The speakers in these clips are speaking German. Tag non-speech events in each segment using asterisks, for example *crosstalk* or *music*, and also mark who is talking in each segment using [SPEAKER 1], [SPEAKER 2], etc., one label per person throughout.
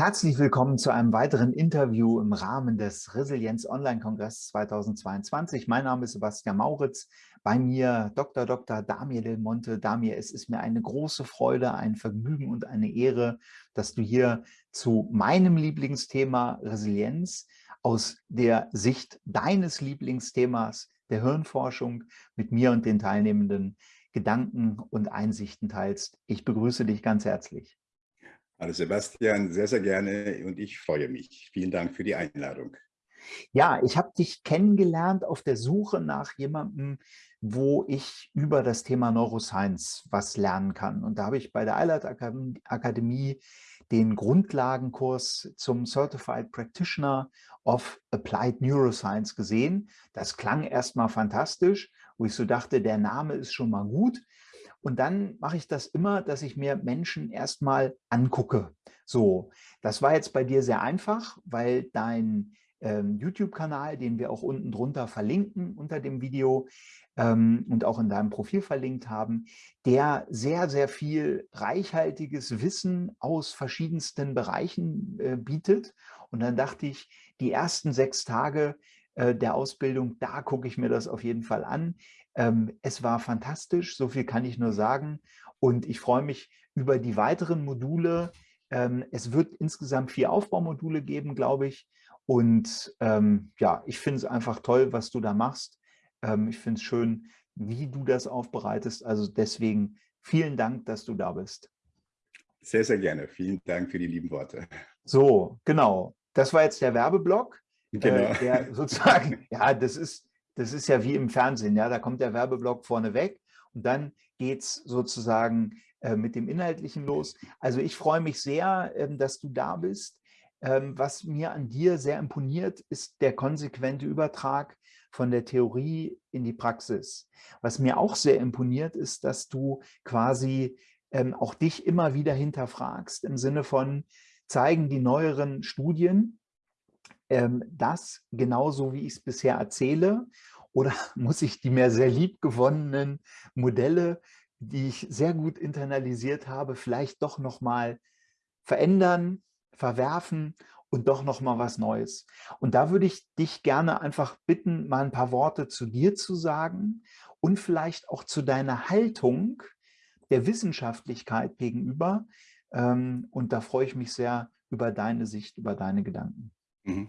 [SPEAKER 1] Herzlich willkommen zu einem weiteren Interview im Rahmen des Resilienz Online-Kongress 2022. Mein Name ist Sebastian Mauritz. Bei mir Dr. Dr. Damir Del Monte. Damir, es ist mir eine große Freude, ein Vergnügen und eine Ehre, dass du hier zu meinem Lieblingsthema Resilienz aus der Sicht deines Lieblingsthemas der Hirnforschung mit mir und den Teilnehmenden Gedanken und Einsichten teilst. Ich begrüße dich ganz herzlich.
[SPEAKER 2] Hallo Sebastian, sehr, sehr gerne und ich freue mich. Vielen Dank für die Einladung.
[SPEAKER 1] Ja, ich habe dich kennengelernt auf der Suche nach jemandem, wo ich über das Thema Neuroscience was lernen kann. Und da habe ich bei der Eilert Akademie den Grundlagenkurs zum Certified Practitioner of Applied Neuroscience gesehen. Das klang erstmal fantastisch, wo ich so dachte, der Name ist schon mal gut. Und dann mache ich das immer, dass ich mir Menschen erstmal angucke. So, das war jetzt bei dir sehr einfach, weil dein ähm, YouTube-Kanal, den wir auch unten drunter verlinken unter dem Video ähm, und auch in deinem Profil verlinkt haben, der sehr, sehr viel reichhaltiges Wissen aus verschiedensten Bereichen äh, bietet. Und dann dachte ich, die ersten sechs Tage äh, der Ausbildung, da gucke ich mir das auf jeden Fall an. Ähm, es war fantastisch, so viel kann ich nur sagen. Und ich freue mich über die weiteren Module. Ähm, es wird insgesamt vier Aufbaumodule geben, glaube ich. Und ähm, ja, ich finde es einfach toll, was du da machst. Ähm, ich finde es schön, wie du das aufbereitest. Also deswegen vielen Dank, dass du da bist.
[SPEAKER 2] Sehr, sehr gerne. Vielen Dank für die lieben Worte.
[SPEAKER 1] So, genau. Das war jetzt der Werbeblock. Äh, genau. Äh, der sozusagen, *laughs* ja, das ist, das ist ja wie im Fernsehen, ja, da kommt der Werbeblock vorne weg und dann geht es sozusagen äh, mit dem Inhaltlichen los. Also ich freue mich sehr, ähm, dass du da bist. Ähm, was mir an dir sehr imponiert, ist der konsequente Übertrag von der Theorie in die Praxis. Was mir auch sehr imponiert, ist, dass du quasi ähm, auch dich immer wieder hinterfragst im Sinne von, zeigen die neueren Studien, ähm, das genauso, wie ich es bisher erzähle? Oder *laughs* muss ich die mir sehr lieb gewonnenen Modelle, die ich sehr gut internalisiert habe, vielleicht doch nochmal verändern, verwerfen und doch nochmal was Neues? Und da würde ich dich gerne einfach bitten, mal ein paar Worte zu dir zu sagen und vielleicht auch zu deiner Haltung der Wissenschaftlichkeit gegenüber. Ähm, und da freue ich mich sehr über deine Sicht, über deine Gedanken. Mhm.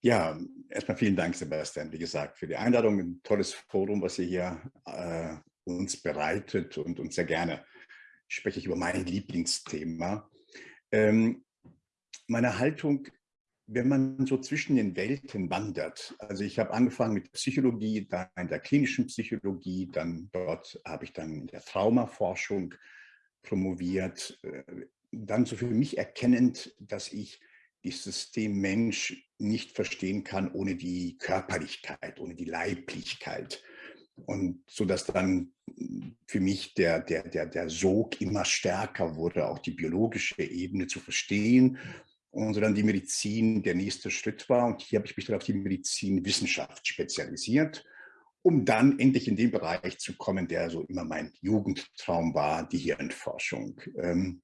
[SPEAKER 2] Ja, erstmal vielen Dank, Sebastian, wie gesagt, für die Einladung. Ein tolles Forum, was ihr hier äh, uns bereitet und uns sehr gerne spreche ich über mein Lieblingsthema. Ähm, meine Haltung, wenn man so zwischen den Welten wandert, also ich habe angefangen mit Psychologie, dann in der klinischen Psychologie, dann dort habe ich dann in der Traumaforschung promoviert, äh, dann so für mich erkennend, dass ich das System Mensch nicht verstehen kann ohne die Körperlichkeit, ohne die Leiblichkeit. Und so dass dann für mich der, der, der, der Sog immer stärker wurde, auch die biologische Ebene zu verstehen. Und so dann die Medizin der nächste Schritt war. Und hier habe ich mich dann auf die Medizinwissenschaft spezialisiert, um dann endlich in den Bereich zu kommen, der so immer mein Jugendtraum war, die Hirnforschung. Ähm,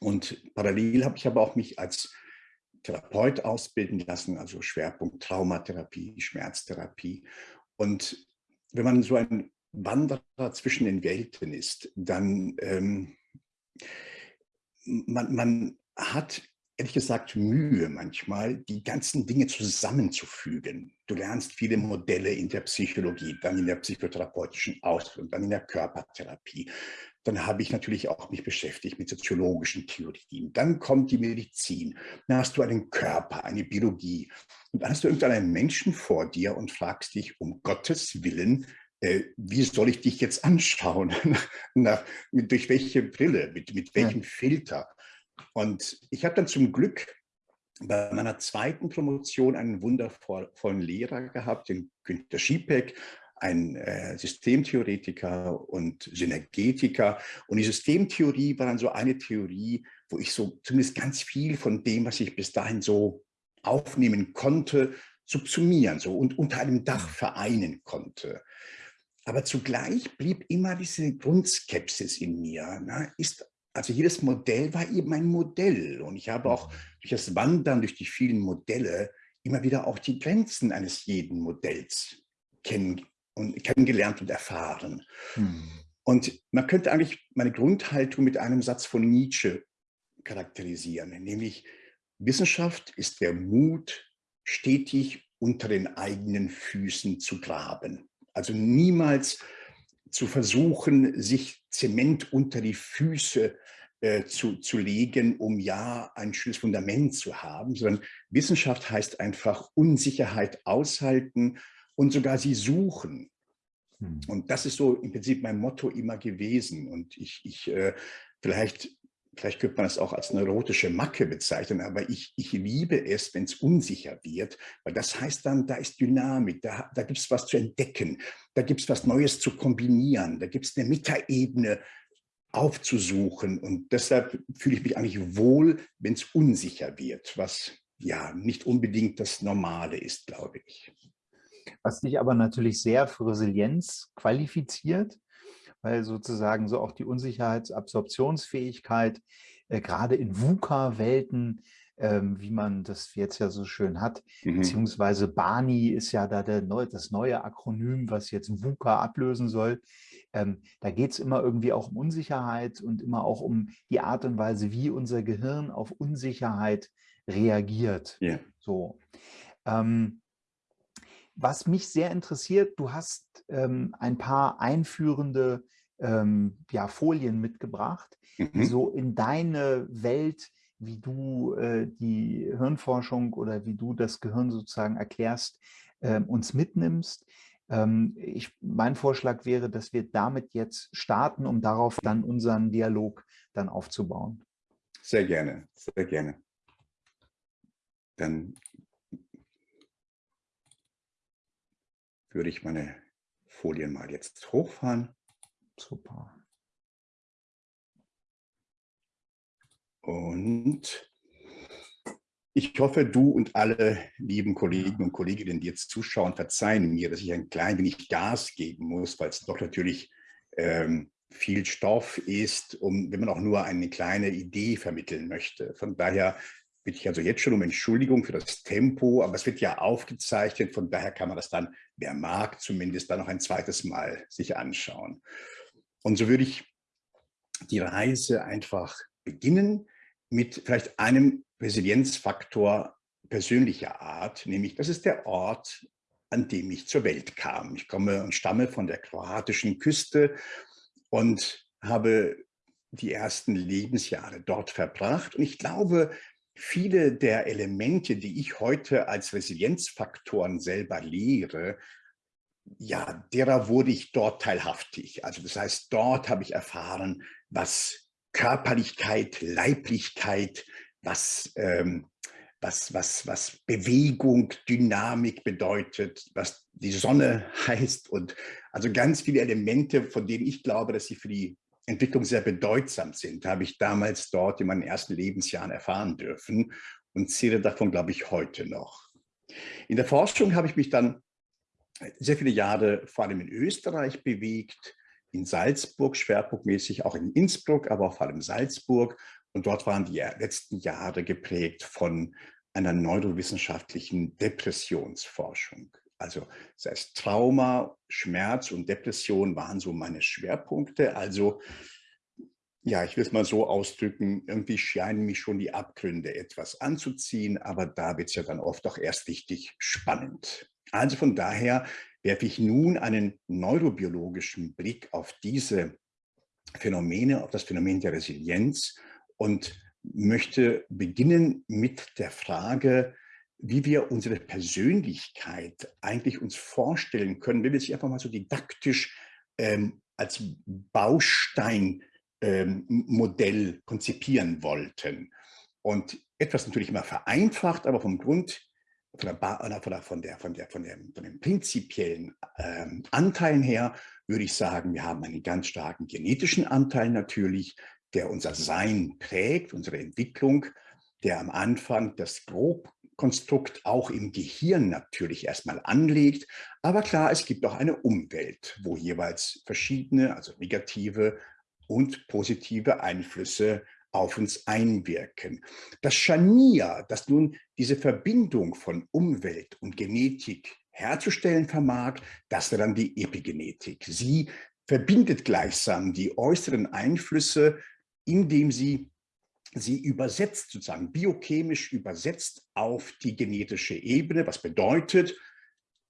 [SPEAKER 2] und parallel habe ich aber auch mich als Therapeut ausbilden lassen, also Schwerpunkt Traumatherapie, Schmerztherapie. Und wenn man so ein Wanderer zwischen den Welten ist, dann ähm, man, man hat ehrlich gesagt Mühe manchmal, die ganzen Dinge zusammenzufügen. Du lernst viele Modelle in der Psychologie, dann in der psychotherapeutischen Ausbildung, dann in der Körpertherapie. Dann habe ich natürlich auch mich beschäftigt mit soziologischen Theorien. Dann kommt die Medizin. Dann hast du einen Körper, eine Biologie. Und dann hast du irgendeinen Menschen vor dir und fragst dich, um Gottes Willen, äh, wie soll ich dich jetzt anschauen? *laughs* Nach, mit, durch welche Brille, mit, mit welchem ja. Filter? Und ich habe dann zum Glück bei meiner zweiten Promotion einen wundervollen Lehrer gehabt, den Günter Schiepeck, ein äh, Systemtheoretiker und Synergetiker. Und die Systemtheorie war dann so eine Theorie, wo ich so zumindest ganz viel von dem, was ich bis dahin so aufnehmen konnte, subsumieren so und unter einem Dach mhm. vereinen konnte. Aber zugleich blieb immer diese Grundskepsis in mir. Na, ist also jedes Modell war eben ein Modell. Und ich habe auch durch das Wandern, durch die vielen Modelle, immer wieder auch die Grenzen eines jeden Modells kennen und, kennengelernt und erfahren. Hm. Und man könnte eigentlich meine Grundhaltung mit einem Satz von Nietzsche charakterisieren, nämlich Wissenschaft ist der Mut, stetig unter den eigenen Füßen zu graben. Also niemals zu versuchen, sich Zement unter die Füße äh, zu, zu legen, um ja ein schönes Fundament zu haben, sondern Wissenschaft heißt einfach Unsicherheit aushalten und sogar sie suchen. Hm. Und das ist so im Prinzip mein Motto immer gewesen. Und ich, ich äh, vielleicht vielleicht könnte man es auch als neurotische Macke bezeichnen, aber ich, ich liebe es, wenn es unsicher wird, weil das heißt dann, da ist Dynamik, da, da gibt es was zu entdecken, da gibt es was Neues zu kombinieren, da gibt es eine Metaebene aufzusuchen und deshalb fühle ich mich eigentlich wohl, wenn es unsicher wird, was ja nicht unbedingt das Normale ist, glaube ich.
[SPEAKER 1] Was dich aber natürlich sehr für Resilienz qualifiziert, weil sozusagen so auch die Unsicherheitsabsorptionsfähigkeit äh, gerade in VUCA-Welten, ähm, wie man das jetzt ja so schön hat, mhm. beziehungsweise BANI ist ja da der neu, das neue Akronym, was jetzt VUCA ablösen soll. Ähm, da geht es immer irgendwie auch um Unsicherheit und immer auch um die Art und Weise, wie unser Gehirn auf Unsicherheit reagiert. Yeah. So. Ähm, was mich sehr interessiert, du hast ähm, ein paar einführende ähm, ja, Folien mitgebracht, mhm. die so in deine Welt, wie du äh, die Hirnforschung oder wie du das Gehirn sozusagen erklärst, äh, uns mitnimmst. Ähm, ich, mein Vorschlag wäre, dass wir damit jetzt starten, um darauf dann unseren Dialog dann aufzubauen.
[SPEAKER 2] Sehr gerne, sehr gerne. Dann würde ich meine Folien mal jetzt hochfahren.
[SPEAKER 1] Super.
[SPEAKER 2] Und ich hoffe, du und alle lieben Kollegen und Kolleginnen, die jetzt zuschauen, verzeihen mir, dass ich ein klein wenig Gas geben muss, weil es doch natürlich ähm, viel Stoff ist, um, wenn man auch nur eine kleine Idee vermitteln möchte. Von daher bitte ich also jetzt schon um Entschuldigung für das Tempo, aber es wird ja aufgezeichnet, von daher kann man das dann, wer mag, zumindest dann noch ein zweites Mal sich anschauen. Und so würde ich die Reise einfach beginnen mit vielleicht einem Resilienzfaktor persönlicher Art, nämlich das ist der Ort, an dem ich zur Welt kam. Ich komme und stamme von der kroatischen Küste und habe die ersten Lebensjahre dort verbracht. Und ich glaube, viele der Elemente, die ich heute als Resilienzfaktoren selber lehre, ja, derer wurde ich dort teilhaftig. Also das heißt, dort habe ich erfahren, was Körperlichkeit, Leiblichkeit, was, ähm, was, was, was Bewegung, Dynamik bedeutet, was die Sonne *laughs* heißt und also ganz viele Elemente, von denen ich glaube, dass sie für die Entwicklung sehr bedeutsam sind, habe ich damals dort in meinen ersten Lebensjahren erfahren dürfen und zähle davon, glaube ich, heute noch. In der Forschung habe ich mich dann sehr viele Jahre vor allem in Österreich bewegt, in Salzburg, schwerpunktmäßig auch in Innsbruck, aber auch vor allem Salzburg. Und dort waren die letzten Jahre geprägt von einer neurowissenschaftlichen Depressionsforschung. Also das heißt Trauma, Schmerz und Depression waren so meine Schwerpunkte. Also ja, ich will es mal so ausdrücken, irgendwie scheinen mich schon die Abgründe etwas anzuziehen, aber da wird es ja dann oft auch erst richtig spannend. Also von daher werfe ich nun einen neurobiologischen Blick auf diese Phänomene, auf das Phänomen der Resilienz und möchte beginnen mit der Frage, wie wir unsere Persönlichkeit eigentlich uns vorstellen können, wenn wir sie einfach mal so didaktisch ähm, als Bausteinmodell ähm, konzipieren wollten. Und etwas natürlich immer vereinfacht, aber vom Grund, von, der, von, der, von, der, von, der, von, der, von den prinzipiellen ähm, Anteilen her, würde ich sagen, wir haben einen ganz starken genetischen Anteil natürlich, der unser Sein prägt, unsere Entwicklung, der am Anfang das grob Konstrukt auch im Gehirn natürlich erstmal anlegt. Aber klar, es gibt auch eine Umwelt, wo jeweils verschiedene, also negative und positive Einflüsse auf uns einwirken. Das Scharnier, das nun diese Verbindung von Umwelt und Genetik herzustellen vermag, das wäre dann die Epigenetik. Sie verbindet gleichsam die äußeren Einflüsse, indem sie sie übersetzt, sozusagen biochemisch übersetzt auf die genetische Ebene, was bedeutet,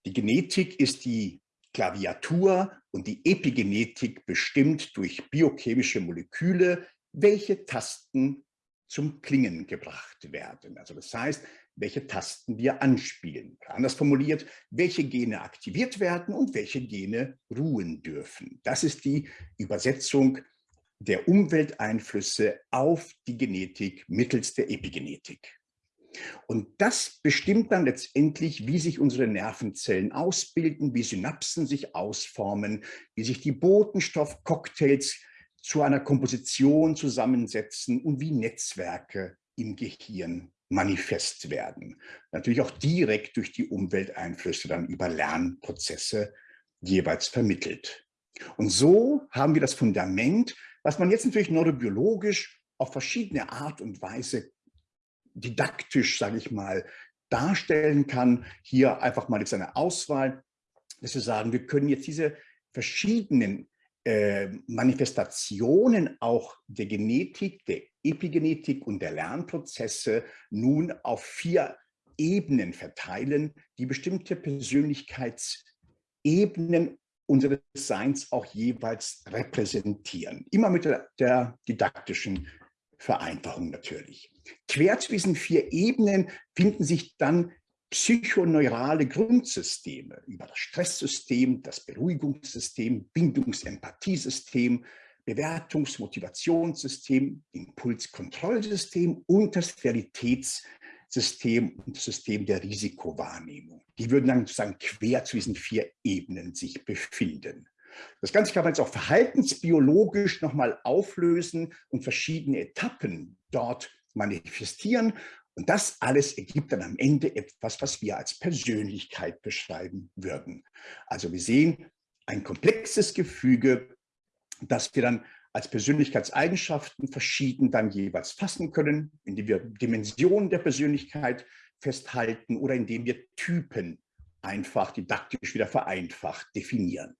[SPEAKER 2] die Genetik ist die Klaviatur und die Epigenetik bestimmt durch biochemische Moleküle, welche Tasten zum Klingen gebracht werden. Also das heißt, welche Tasten wir anspielen. Anders formuliert, welche Gene aktiviert werden und welche Gene ruhen dürfen. Das ist die Übersetzung der Umwelteinflüsse auf die Genetik mittels der Epigenetik. Und das bestimmt dann letztendlich, wie sich unsere Nervenzellen ausbilden, wie Synapsen sich ausformen, wie sich die Botenstoffcocktails zu einer Komposition zusammensetzen und wie Netzwerke im Gehirn manifest werden. Natürlich auch direkt durch die Umwelteinflüsse dann über Lernprozesse jeweils vermittelt. Und so haben wir das Fundament, was man jetzt natürlich neurobiologisch auf verschiedene Art und Weise didaktisch, sage ich mal, darstellen kann. Hier einfach mal jetzt eine Auswahl, dass wir sagen, wir können jetzt diese verschiedenen äh, Manifestationen auch der Genetik, der Epigenetik und der Lernprozesse nun auf vier Ebenen verteilen, die bestimmte Persönlichkeitsebenen unseres Seins auch jeweils repräsentieren. Immer mit der, der didaktischen Vereinfachung natürlich. Quer zu diesen vier Ebenen finden sich dann psychoneurale Grundsysteme über das Stresssystem, das Beruhigungssystem, Bindungsempathiesystem, Bewertungs-Motivationssystem, Impulskontrollsystem und das Realitätssystem und das System der Risikowahrnehmung. Die würden dann sozusagen quer zu diesen vier Ebenen sich befinden. Das Ganze kann man jetzt auch verhaltensbiologisch nochmal auflösen und verschiedene Etappen dort manifestieren. Und das alles ergibt dann am Ende etwas, was wir als Persönlichkeit beschreiben würden. Also wir sehen ein komplexes Gefüge, das wir dann als Persönlichkeitseigenschaften verschieden dann jeweils fassen können, indem wir Dimensionen der Persönlichkeit festhalten oder indem wir Typen einfach didaktisch wieder vereinfacht definieren.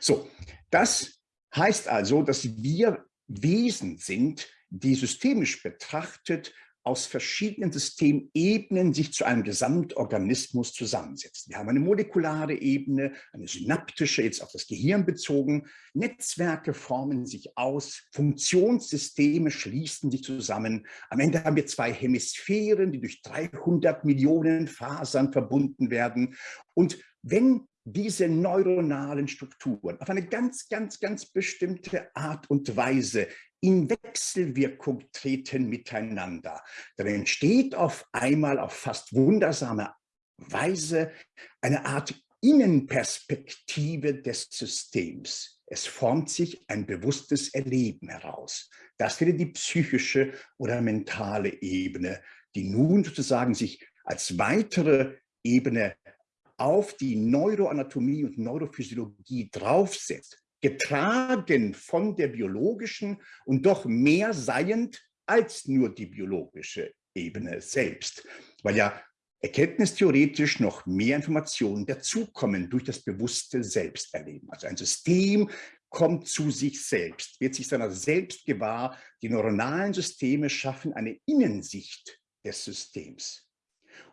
[SPEAKER 2] So, das heißt also, dass wir Wesen sind, die systemisch betrachtet aus verschiedenen Systemebenen sich zu einem Gesamtorganismus zusammensetzen. Wir haben eine molekulare Ebene, eine synaptische, jetzt auf das Gehirn bezogen. Netzwerke formen sich aus, Funktionssysteme schließen sich zusammen. Am Ende haben wir zwei Hemisphären, die durch 300 Millionen Fasern verbunden werden. Und wenn diese neuronalen Strukturen auf eine ganz, ganz, ganz bestimmte Art und Weise in Wechselwirkung treten miteinander. Dann entsteht auf einmal auf fast wundersame Weise eine Art Innenperspektive des Systems. Es formt sich ein bewusstes Erleben heraus. Das wäre die psychische oder mentale Ebene, die nun sozusagen sich als weitere Ebene auf die Neuroanatomie und Neurophysiologie draufsetzt, getragen von der biologischen und doch mehr seiend als nur die biologische Ebene selbst, weil ja erkenntnistheoretisch noch mehr Informationen dazukommen durch das bewusste Selbsterleben. Also ein System kommt zu sich selbst, wird sich seiner selbst gewahr. Die neuronalen Systeme schaffen eine Innensicht des Systems.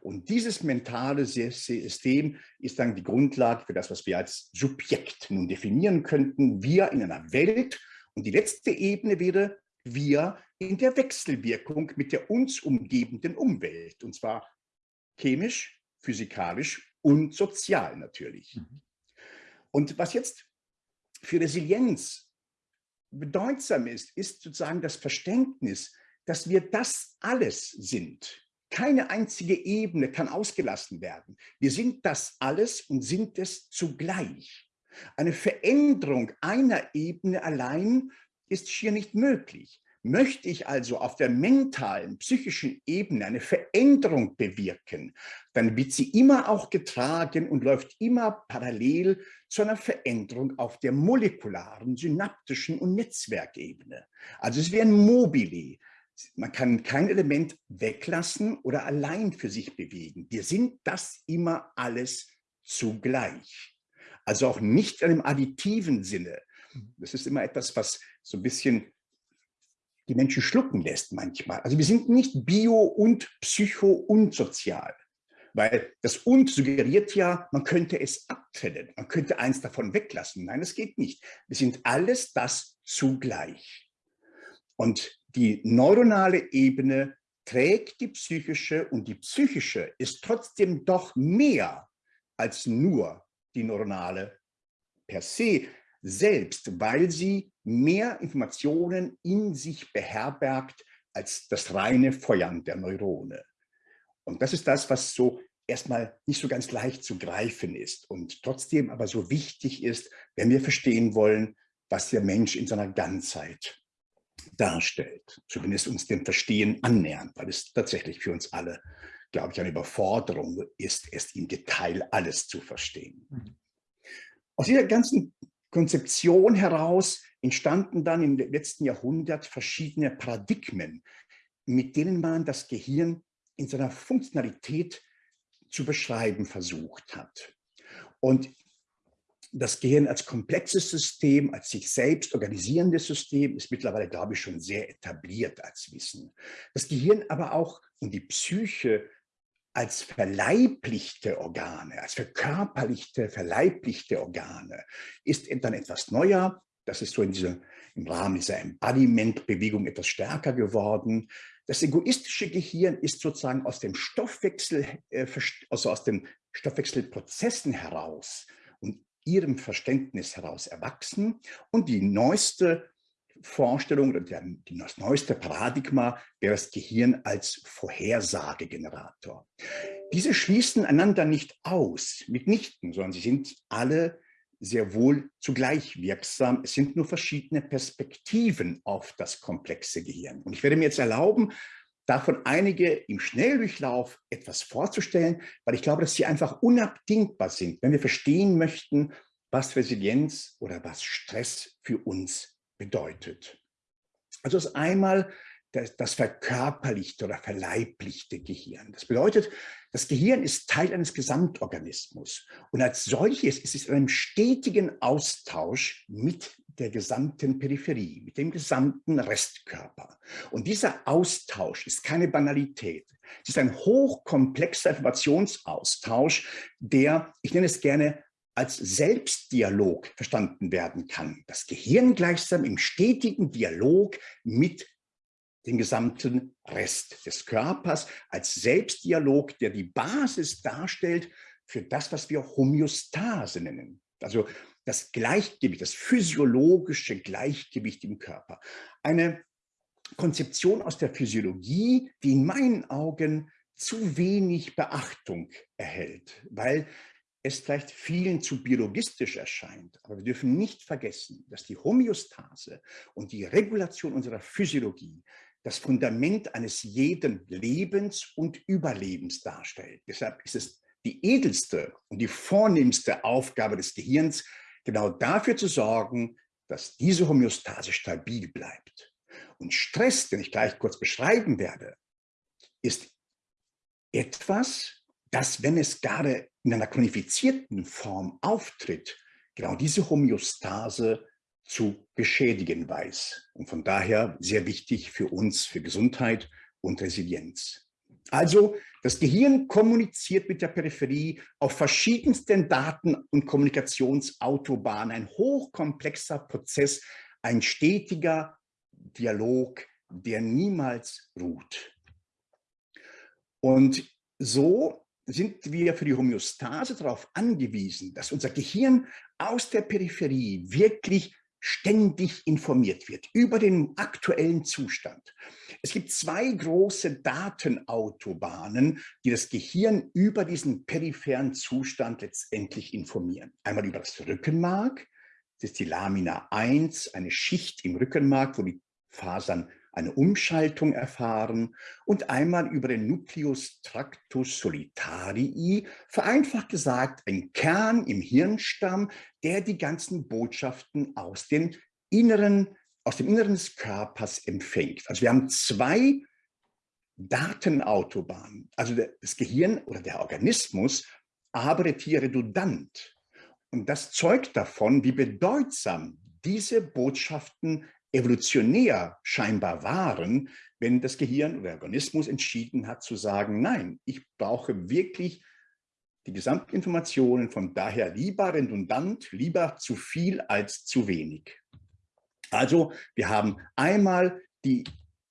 [SPEAKER 2] Und dieses mentale System ist dann die Grundlage für das, was wir als Subjekt nun definieren könnten. Wir in einer Welt. Und die letzte Ebene wäre wir in der Wechselwirkung mit der uns umgebenden Umwelt. Und zwar chemisch, physikalisch und sozial natürlich. Mhm. Und was jetzt für Resilienz bedeutsam ist, ist sozusagen das Verständnis, dass wir das alles sind. Keine einzige Ebene kann ausgelassen werden. Wir sind das alles und sind es zugleich. Eine Veränderung einer Ebene allein ist schier nicht möglich. Möchte ich also auf der mentalen, psychischen Ebene eine Veränderung bewirken, dann wird sie immer auch getragen und läuft immer parallel zu einer Veränderung auf der molekularen, synaptischen und Netzwerkebene. Also es wäre ein Mobili. Man kann kein Element weglassen oder allein für sich bewegen. Wir sind das immer alles zugleich. Also auch nicht in einem additiven Sinne. Mhm. Das ist immer etwas, was so ein bisschen die Menschen schlucken lässt manchmal. Also wir sind nicht bio und psycho und sozial, weil das und suggeriert ja, man könnte es abtrennen, man könnte eins davon weglassen. Nein, das geht nicht. Wir sind alles das zugleich. Und die neuronale Ebene trägt die psychische und die psychische ist trotzdem doch mehr als nur die neuronale per se selbst, weil sie mehr Informationen in sich beherbergt als das reine Feuern der Neurone. Und das ist das, was so erstmal nicht so ganz leicht zu greifen ist und trotzdem aber so wichtig ist, wenn wir verstehen wollen, was der Mensch in seiner Ganzheit darstellt. Zumindest uns dem Verstehen annähern, weil es tatsächlich für uns alle, glaube ich, eine Überforderung ist, erst im Detail alles zu verstehen. Mhm. Aus dieser ganzen Konzeption heraus entstanden dann im letzten Jahrhundert verschiedene Paradigmen, mit denen man das Gehirn in seiner Funktionalität zu beschreiben versucht hat. Und das Gehirn als komplexes System, als sich selbst organisierendes System ist mittlerweile, glaube ich, schon sehr etabliert als Wissen. Das Gehirn aber auch und die Psyche als verleiblichte Organe, als verkörperlichte, verleiblichte Organe, ist dann etwas neuer. Das ist so in dieser, im Rahmen dieser Embodiment-Bewegung etwas stärker geworden. Das egoistische Gehirn ist sozusagen aus dem Stoffwechsel, äh, also aus den Stoffwechselprozessen heraus ihrem Verständnis heraus erwachsen. Und die neueste Vorstellung oder das neueste Paradigma wäre das Gehirn als Vorhersagegenerator. Diese schließen einander nicht aus, mitnichten, sondern sie sind alle sehr wohl zugleich wirksam. Es sind nur verschiedene Perspektiven auf das komplexe Gehirn. Und ich werde mir jetzt erlauben, davon einige im Schnelldurchlauf etwas vorzustellen, weil ich glaube, dass sie einfach unabdingbar sind, wenn wir verstehen möchten, was Resilienz oder was Stress für uns bedeutet. Also ist einmal das, das verkörperlichte oder verleiblichte Gehirn. Das bedeutet, das Gehirn ist Teil eines Gesamtorganismus und als solches ist es in einem stetigen Austausch mit der gesamten Peripherie, mit dem gesamten Restkörper. Und dieser Austausch ist keine Banalität. Es ist ein hochkomplexer Informationsaustausch, der, ich nenne es gerne, als Selbstdialog verstanden werden kann. Das Gehirn gleichsam im stetigen Dialog mit dem gesamten Rest des Körpers als Selbstdialog, der die Basis darstellt für das, was wir Homöostase nennen. Also das Gleichgewicht, das physiologische Gleichgewicht im Körper. Eine Konzeption aus der Physiologie, die in meinen Augen zu wenig Beachtung erhält, weil es vielleicht vielen zu biologistisch erscheint. Aber wir dürfen nicht vergessen, dass die Homöostase und die Regulation unserer Physiologie das Fundament eines jeden Lebens und Überlebens darstellt. Deshalb ist es die edelste und die vornehmste Aufgabe des Gehirns, genau dafür zu sorgen, dass diese Homöostase stabil bleibt. Und Stress, den ich gleich kurz beschreiben werde, ist etwas, das, wenn es gerade in einer chronifizierten Form auftritt, genau diese Homöostase zu beschädigen weiß. Und von daher sehr wichtig für uns, für Gesundheit und Resilienz. Also das Gehirn kommuniziert mit der Peripherie auf verschiedensten Daten- und Kommunikationsautobahnen. Ein hochkomplexer Prozess, ein stetiger Dialog, der niemals ruht. Und so sind wir für die Homöostase darauf angewiesen, dass unser Gehirn aus der Peripherie wirklich ständig informiert wird über den aktuellen Zustand. Es gibt zwei große Datenautobahnen, die das Gehirn über diesen peripheren Zustand letztendlich informieren. Einmal über das Rückenmark, das ist die Lamina 1, eine Schicht im Rückenmark, wo die Fasern eine Umschaltung erfahren und einmal über den Nucleus tractus solitarii, vereinfacht gesagt ein Kern im Hirnstamm, der die ganzen Botschaften aus, den inneren, aus dem Inneren des Körpers empfängt. Also wir haben zwei Datenautobahnen. Also das Gehirn oder der Organismus arbeitet hier redundant. Und das zeugt davon, wie bedeutsam diese Botschaften evolutionär scheinbar waren, wenn das Gehirn oder der Organismus entschieden hat zu sagen, nein, ich brauche wirklich die Gesamtinformationen, von daher lieber redundant, lieber zu viel als zu wenig. Also wir haben einmal die,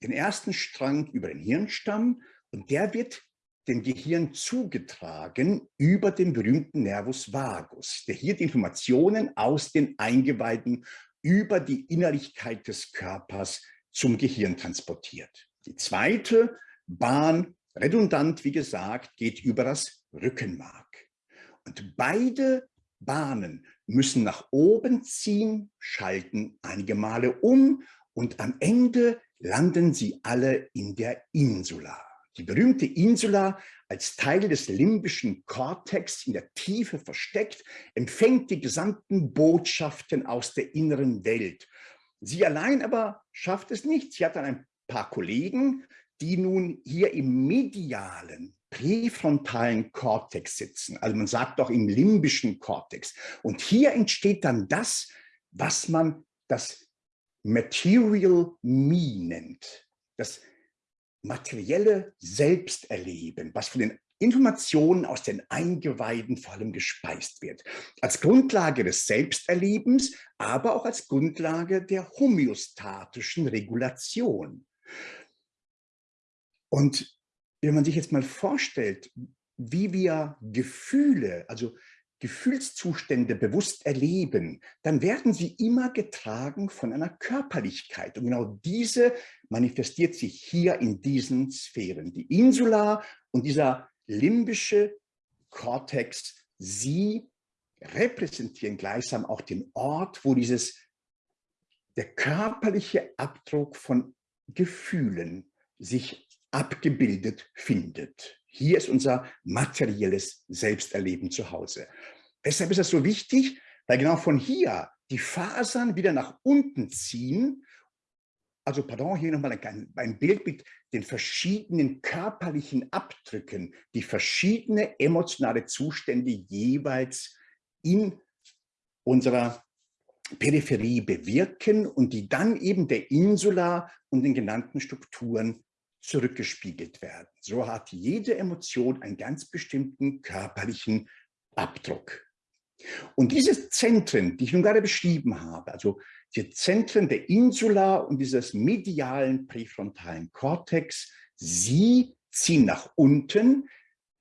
[SPEAKER 2] den ersten Strang über den Hirnstamm und der wird dem Gehirn zugetragen über den berühmten Nervus vagus, der hier die Informationen aus den Eingeweiden über die Innerlichkeit des Körpers zum Gehirn transportiert. Die zweite Bahn, redundant wie gesagt, geht über das Rückenmark. Und beide Bahnen müssen nach oben ziehen, schalten einige Male um und am Ende landen sie alle in der Insula. Die berühmte Insula als Teil des limbischen Kortex in der Tiefe versteckt, empfängt die gesamten Botschaften aus der inneren Welt. Sie allein aber schafft es nicht. Sie hat dann ein paar Kollegen, die nun hier im medialen, präfrontalen Kortex sitzen. Also man sagt doch im limbischen Kortex. Und hier entsteht dann das, was man das Material Me nennt. Das materielle Selbsterleben, was von den Informationen aus den Eingeweiden vor allem gespeist wird. Als Grundlage des Selbsterlebens, aber auch als Grundlage der homöostatischen Regulation. Und wenn man sich jetzt mal vorstellt, wie wir Gefühle, also Gefühlszustände bewusst erleben, dann werden sie immer getragen von einer Körperlichkeit. Und genau diese manifestiert sich hier in diesen Sphären. Die Insula und dieser limbische Kortex, sie repräsentieren gleichsam auch den Ort, wo dieses, der körperliche Abdruck von Gefühlen sich abgebildet findet. Hier ist unser materielles Selbsterleben zu Hause. Weshalb ist das so wichtig? Weil genau von hier die Fasern wieder nach unten ziehen. Also, pardon, hier nochmal ein, ein Bild mit den verschiedenen körperlichen Abdrücken, die verschiedene emotionale Zustände jeweils in unserer Peripherie bewirken und die dann eben der Insula und den genannten Strukturen zurückgespiegelt werden. So hat jede Emotion einen ganz bestimmten körperlichen Abdruck. Und diese Zentren, die ich nun gerade beschrieben habe, also die Zentren der Insula und dieses medialen präfrontalen Kortex, sie ziehen nach unten,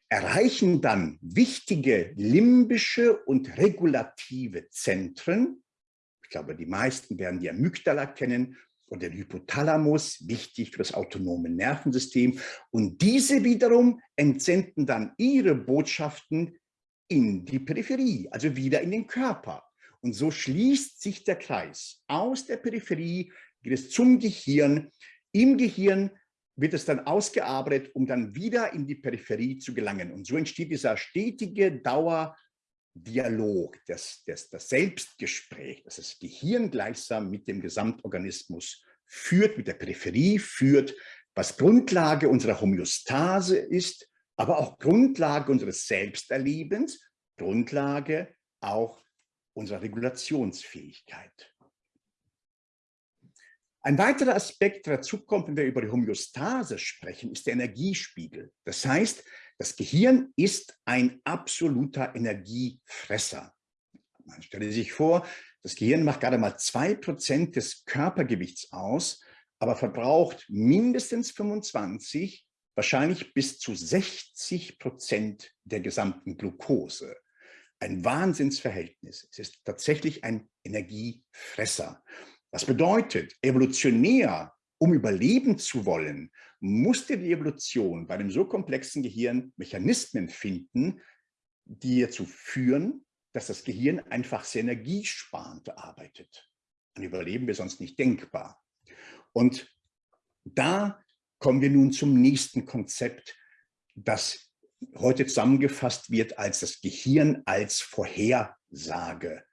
[SPEAKER 2] erreichen dann wichtige limbische und regulative Zentren. Ich glaube, die meisten werden die Amygdala kennen und den Hypothalamus, wichtig für das autonome Nervensystem. Und diese wiederum entsenden dann ihre Botschaften in die Peripherie, also wieder in den Körper. Und so schließt sich der Kreis. Aus der Peripherie geht es zum Gehirn. Im Gehirn wird es dann ausgearbeitet, um dann wieder in die Peripherie zu gelangen. Und so entsteht dieser stetige Dauerdialog, das, das, das Selbstgespräch, das das Gehirn gleichsam mit dem Gesamtorganismus führt, mit der Peripherie führt, was Grundlage unserer Homöostase ist, aber auch Grundlage unseres Selbsterlebens, Grundlage auch unserer Regulationsfähigkeit. Ein weiterer Aspekt, der dazu kommt, wenn wir über die Homöostase sprechen, ist der Energiespiegel. Das heißt, das Gehirn ist ein absoluter Energiefresser. Man stelle sich vor, das Gehirn macht gerade mal zwei Prozent des Körpergewichts aus, aber verbraucht mindestens 25 wahrscheinlich bis zu 60 Prozent der gesamten Glucose. Ein Wahnsinnsverhältnis. Es ist tatsächlich ein Energiefresser. Das bedeutet, evolutionär, um überleben zu wollen, musste die Evolution bei einem so komplexen Gehirn Mechanismen finden, die dazu führen, dass das Gehirn einfach sehr energiesparend arbeitet. Ein Überleben wäre sonst nicht denkbar. Und Da kommen wir nun zum nächsten Konzept, das heute zusammengefasst wird als das Gehirn als Vorhersage.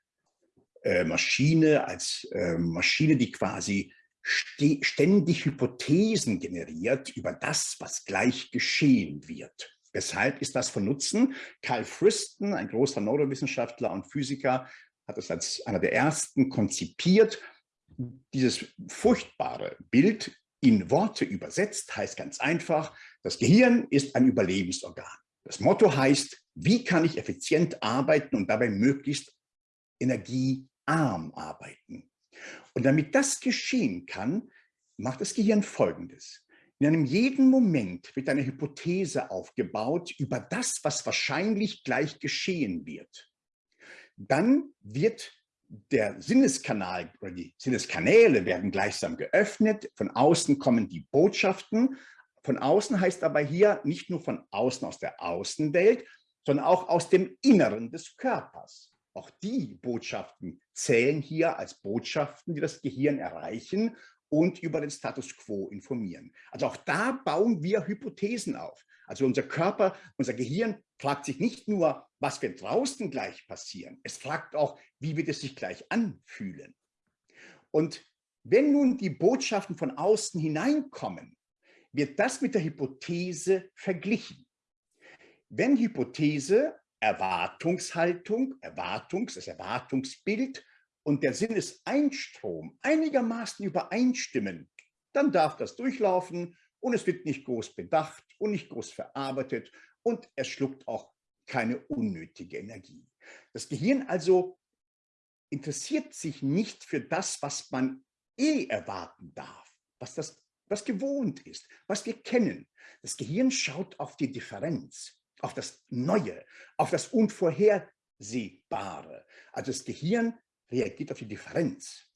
[SPEAKER 2] Äh, Maschine, als äh, Maschine, die quasi ständig Hypothesen generiert über das, was gleich geschehen wird. Weshalb ist das von Nutzen? Carl Friston, ein großer Neurowissenschaftler und Physiker, hat es als einer der ersten konzipiert. Dieses furchtbare Bild in Worte übersetzt heißt ganz einfach, das Gehirn ist ein Überlebensorgan. Das Motto heißt, wie kann ich effizient arbeiten und dabei möglichst energiearm arbeiten. Und damit das geschehen kann, macht das Gehirn Folgendes. In einem jeden Moment wird eine Hypothese aufgebaut über das, was wahrscheinlich gleich geschehen wird. Dann wird der Sinneskanal oder die Sinneskanäle werden gleichsam geöffnet. Von außen kommen die Botschaften. Von außen heißt aber hier nicht nur von außen aus der Außenwelt, sondern auch aus dem Inneren des Körpers. Auch die Botschaften zählen hier als Botschaften, die das Gehirn erreichen und über den Status quo informieren. Also auch da bauen wir Hypothesen auf. Also unser Körper, unser Gehirn fragt sich nicht nur, was wird draußen gleich passieren, es fragt auch, wie wird es sich gleich anfühlen. Und wenn nun die Botschaften von außen hineinkommen, wird das mit der Hypothese verglichen. Wenn Hypothese, Erwartungshaltung, Erwartungs, das Erwartungsbild und der Sinneseinstrom einigermaßen übereinstimmen, dann darf das durchlaufen und es wird nicht groß bedacht und nicht groß verarbeitet und es schluckt auch keine unnötige Energie. Das Gehirn also interessiert sich nicht für das, was man eh erwarten darf, was das was gewohnt ist, was wir kennen. Das Gehirn schaut auf die Differenz, auf das Neue, auf das Unvorhersehbare. Also das Gehirn reagiert auf die Differenz.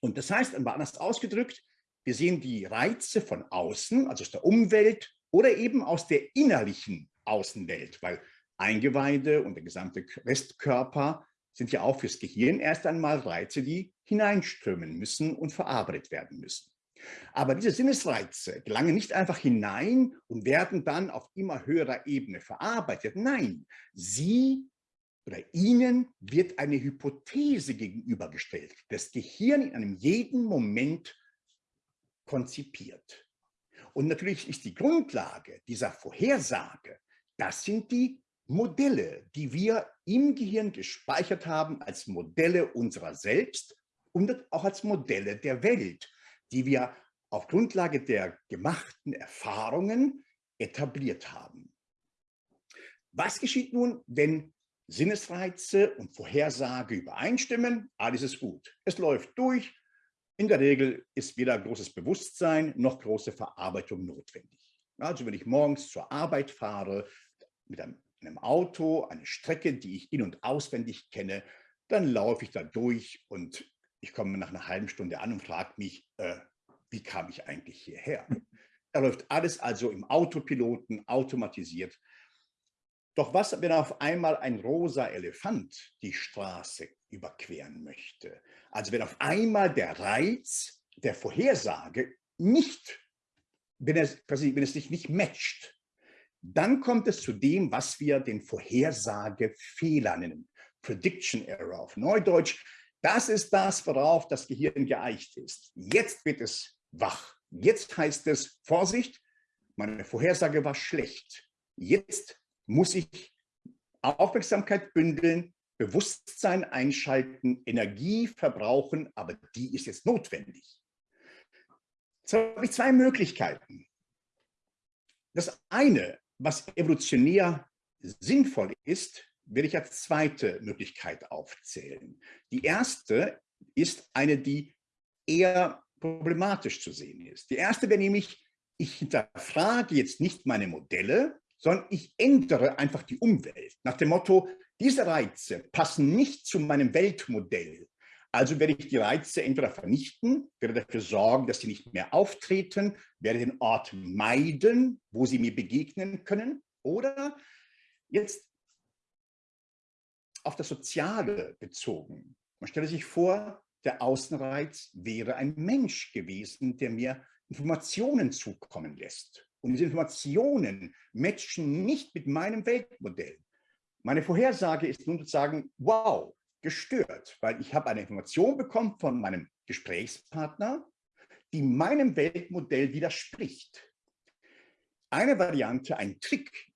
[SPEAKER 2] Und das heißt, anders ausgedrückt, wir sehen die Reize von außen, also aus der Umwelt oder eben aus der innerlichen Außenwelt, weil Eingeweide und der gesamte Restkörper sind ja auch fürs Gehirn erst einmal Reize, die hineinströmen müssen und verarbeitet werden müssen. Aber diese Sinnesreize gelangen nicht einfach hinein und werden dann auf immer höherer Ebene verarbeitet. Nein, sie oder ihnen wird eine Hypothese gegenübergestellt, das Gehirn in einem jeden Moment konzipiert. Und natürlich ist die Grundlage dieser Vorhersage, das sind die Modelle, die wir im Gehirn gespeichert haben als Modelle unserer selbst und auch als Modelle der Welt, die wir auf Grundlage der gemachten Erfahrungen etabliert haben. Was geschieht nun, wenn Sinnesreize und Vorhersage übereinstimmen? Alles ist gut. Es läuft durch, in der Regel ist weder großes Bewusstsein noch große Verarbeitung notwendig. Also wenn ich morgens zur Arbeit fahre, mit einem, einem Auto, eine Strecke, die ich in- und auswendig kenne, dann laufe ich da durch und ich komme nach einer halben Stunde an und frage mich, äh, wie kam ich eigentlich hierher? Da läuft alles also im Autopiloten, automatisiert. Doch was, wenn auf einmal ein rosa Elefant die Straße überqueren möchte? Also wenn auf einmal der Reiz der Vorhersage nicht, wenn quasi, wenn es sich nicht matcht, dann kommt es zu dem, was wir den Vorhersagefehler nennen. Prediction Error auf Neudeutsch. Das ist das, worauf das Gehirn geeicht ist. Jetzt wird es wach. Jetzt heißt es, Vorsicht, meine Vorhersage war schlecht. Jetzt muss ich Aufmerksamkeit bündeln, Bewusstsein einschalten, Energie verbrauchen, aber die ist jetzt notwendig. Jetzt habe ich zwei Möglichkeiten. Das eine, was evolutionär sinnvoll ist, werde ich als zweite Möglichkeit aufzählen. Die erste ist eine, die eher problematisch zu sehen ist. Die erste wäre nämlich, ich hinterfrage jetzt nicht meine Modelle, sondern ich ändere einfach die Umwelt. Nach dem Motto, diese Reize passen nicht zu meinem Weltmodell. Also werde ich die Reize entweder vernichten, werde dafür sorgen, dass sie nicht mehr auftreten, werde den Ort meiden, wo sie mir begegnen können. Oder jetzt auf das Soziale bezogen. Man stelle sich vor, der Außenreiz wäre ein Mensch gewesen, der mir Informationen zukommen lässt und diese Informationen matchen nicht mit meinem Weltmodell. Meine Vorhersage ist nun zu sagen, wow, gestört, weil ich habe eine Information bekommen von meinem Gesprächspartner, die meinem Weltmodell widerspricht. Eine Variante, ein Trick,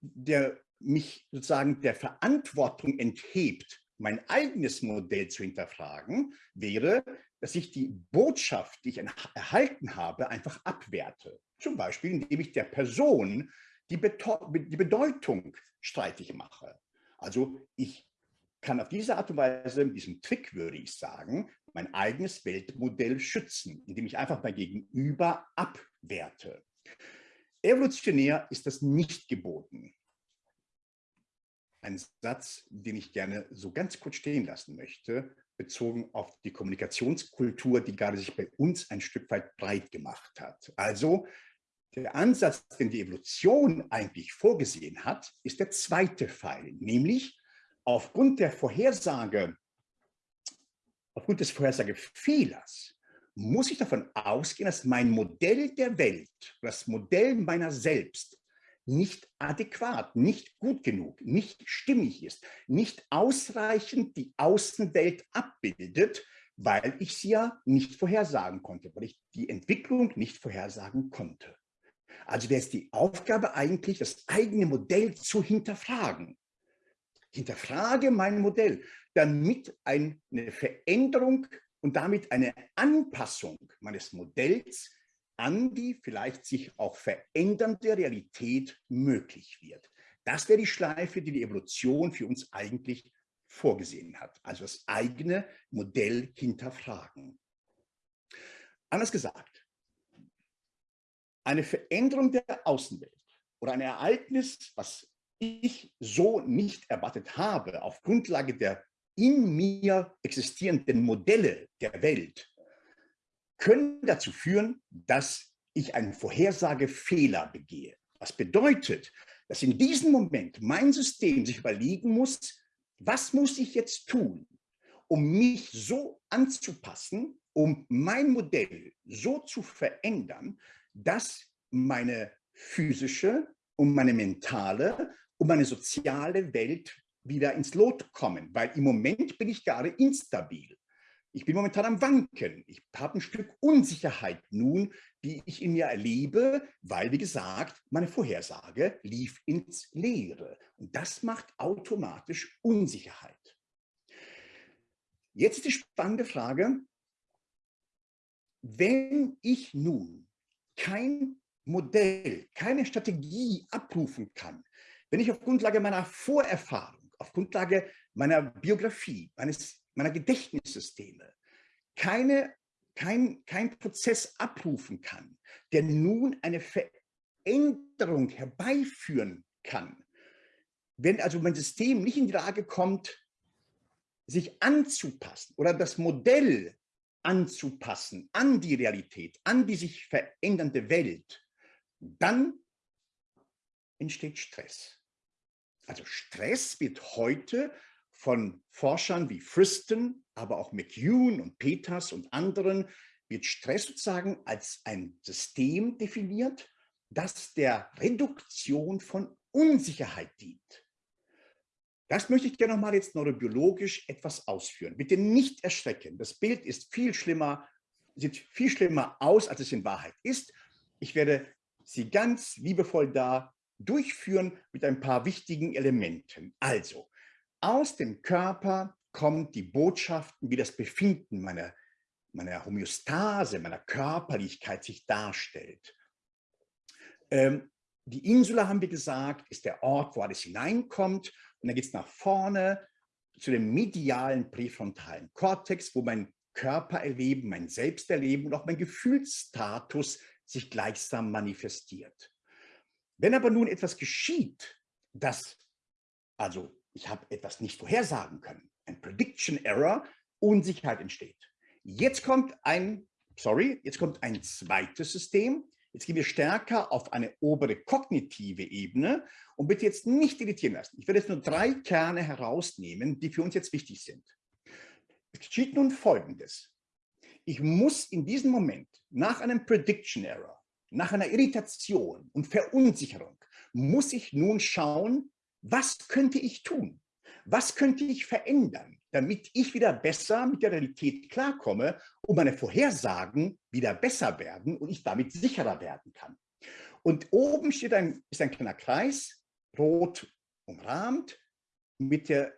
[SPEAKER 2] der mich sozusagen der Verantwortung enthebt, mein eigenes Modell zu hinterfragen, wäre, dass ich die Botschaft, die ich erhalten habe, einfach abwerte. Zum Beispiel, indem ich der Person die, die Bedeutung streitig mache. Also ich kann auf diese Art und Weise, mit diesem Trick würde ich sagen, mein eigenes Weltmodell schützen, indem ich einfach mein Gegenüber abwerte. Evolutionär ist das nicht geboten. Ein Satz, den ich gerne so ganz kurz stehen lassen möchte, bezogen auf die Kommunikationskultur, die gerade sich bei uns ein Stück weit breit gemacht hat. Also der Ansatz, den die Evolution eigentlich vorgesehen hat, ist der zweite Pfeil, nämlich aufgrund der Vorhersage, aufgrund des Vorhersagefehlers, muss ich davon ausgehen, dass mein Modell der Welt, das Modell meiner selbst, nicht adäquat, nicht gut genug, nicht stimmig ist, nicht ausreichend die Außenwelt abbildet, weil ich sie ja nicht vorhersagen konnte, weil ich die Entwicklung nicht vorhersagen konnte. Also wäre es die Aufgabe eigentlich, das eigene Modell zu hinterfragen hinterfrage mein Modell, damit eine Veränderung und damit eine Anpassung meines Modells an die vielleicht sich auch verändernde Realität möglich wird. Das wäre die Schleife, die die Evolution für uns eigentlich vorgesehen hat. Also das eigene Modell hinterfragen. Anders gesagt, eine Veränderung der Außenwelt oder ein Ereignis, was ich so nicht erwartet habe, auf Grundlage der in mir existierenden Modelle der Welt, können dazu führen, dass ich einen Vorhersagefehler begehe. Was bedeutet, dass in diesem Moment mein System sich überlegen muss, was muss ich jetzt tun, um mich so anzupassen, um mein Modell so zu verändern, dass meine physische und meine mentale um eine soziale Welt wieder ins Lot kommen, weil im Moment bin ich gerade instabil. Ich bin momentan am Wanken. Ich habe ein Stück Unsicherheit nun, die ich in mir erlebe, weil, wie gesagt, meine Vorhersage lief ins Leere. Und das macht automatisch Unsicherheit. Jetzt die spannende Frage, wenn ich nun kein Modell, keine Strategie abrufen kann, wenn ich auf Grundlage meiner Vorerfahrung, auf Grundlage meiner Biografie, meines, meiner Gedächtnissysteme keine, kein, kein Prozess abrufen kann, der nun eine Veränderung herbeiführen kann, wenn also mein System nicht in die Lage kommt, sich anzupassen oder das Modell anzupassen an die Realität, an die sich verändernde Welt, dann entsteht Stress. Also Stress wird heute von Forschern wie Friston, aber auch McEwen und Peters und anderen, wird Stress sozusagen als ein System definiert, das der Reduktion von Unsicherheit dient. Das möchte ich gerne nochmal jetzt neurobiologisch etwas ausführen. Bitte nicht erschrecken. Das Bild ist viel schlimmer, sieht viel schlimmer aus, als es in Wahrheit ist. Ich werde Sie ganz liebevoll da durchführen mit ein paar wichtigen Elementen. Also, aus dem Körper kommen die Botschaften, wie das Befinden meiner, meiner Homöostase, meiner Körperlichkeit sich darstellt. Ähm, die Insula, haben wir gesagt, ist der Ort, wo alles hineinkommt. Und dann geht es nach vorne zu dem medialen präfrontalen Kortex, wo mein Körpererleben, mein Selbsterleben und auch mein Gefühlsstatus sich gleichsam manifestiert. Wenn aber nun etwas geschieht, das, also ich habe etwas nicht vorhersagen können, ein Prediction Error, Unsicherheit entsteht. Jetzt kommt ein, sorry, jetzt kommt ein zweites System. Jetzt gehen wir stärker auf eine obere kognitive Ebene und bitte jetzt nicht irritieren lassen. Ich werde jetzt nur drei Kerne herausnehmen, die für uns jetzt wichtig sind. Es geschieht nun Folgendes. Ich muss in diesem Moment nach einem Prediction Error, nach einer Irritation und Verunsicherung, muss ich nun schauen, was könnte ich tun? Was könnte ich verändern, damit ich wieder besser mit der Realität klarkomme und meine Vorhersagen wieder besser werden und ich damit sicherer werden kann? Und oben steht ein, ist ein kleiner Kreis, rot umrahmt, mit der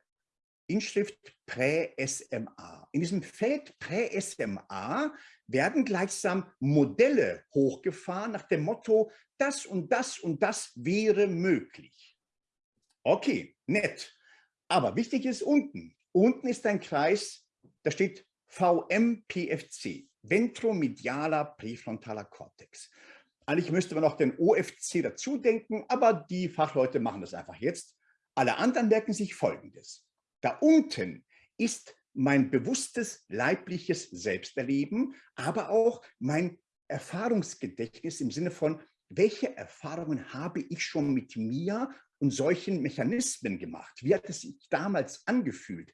[SPEAKER 2] Inschrift Prä-SMA. In diesem Feld Prä-SMA werden gleichsam Modelle hochgefahren nach dem Motto, das und das und das wäre möglich. Okay, nett. Aber wichtig ist unten. Unten ist ein Kreis, da steht VMPFC, ventromedialer präfrontaler Kortex. Eigentlich müsste man noch den OFC dazu denken, aber die Fachleute machen das einfach jetzt. Alle anderen merken sich Folgendes. Da unten ist mein bewusstes leibliches Selbsterleben, aber auch mein Erfahrungsgedächtnis im Sinne von, welche Erfahrungen habe ich schon mit mir und solchen Mechanismen gemacht? Wie hat es sich damals angefühlt?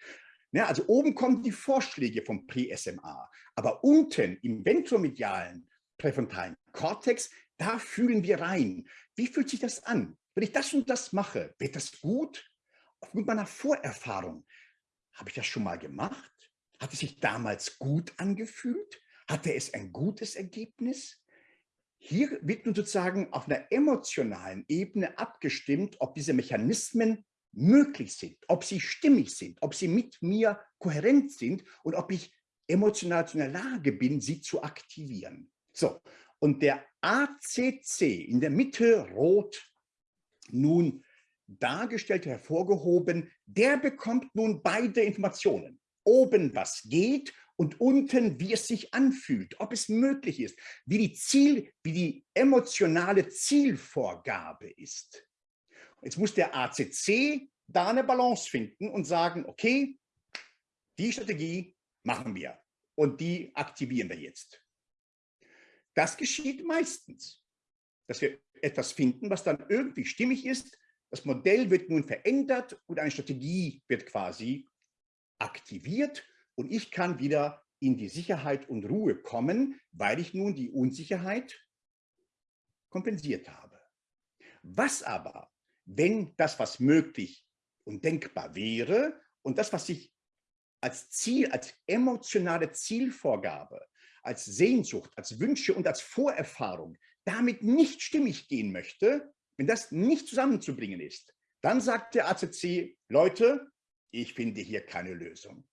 [SPEAKER 2] Ja, also oben kommen die Vorschläge vom Pre-SMA, aber unten im ventromedialen präfrontalen Kortex, da fühlen wir rein. Wie fühlt sich das an? Wenn ich das und das mache, wird das gut? Aufgrund meiner Vorerfahrung, habe ich das schon mal gemacht? Hat es sich damals gut angefühlt? Hatte es ein gutes Ergebnis? Hier wird nun sozusagen auf einer emotionalen Ebene abgestimmt, ob diese Mechanismen möglich sind, ob sie stimmig sind, ob sie mit mir kohärent sind und ob ich emotional in der Lage bin, sie zu aktivieren. So, und der ACC in der Mitte rot nun dargestellt, hervorgehoben, der bekommt nun beide Informationen. Oben, was geht und unten, wie es sich anfühlt, ob es möglich ist, wie die Ziel, wie die emotionale Zielvorgabe ist. Jetzt muss der ACC da eine Balance finden und sagen, okay, die Strategie machen wir und die aktivieren wir jetzt. Das geschieht meistens, dass wir etwas finden, was dann irgendwie stimmig ist. Das Modell wird nun verändert und eine Strategie wird quasi aktiviert und ich kann wieder in die Sicherheit und Ruhe kommen, weil ich nun die Unsicherheit kompensiert habe. Was aber, wenn das, was möglich und denkbar wäre und das, was ich als Ziel, als emotionale Zielvorgabe als Sehnsucht, als Wünsche und als Vorerfahrung damit nicht stimmig gehen möchte, wenn das nicht zusammenzubringen ist, dann sagt der ACC, Leute, ich finde hier keine Lösung.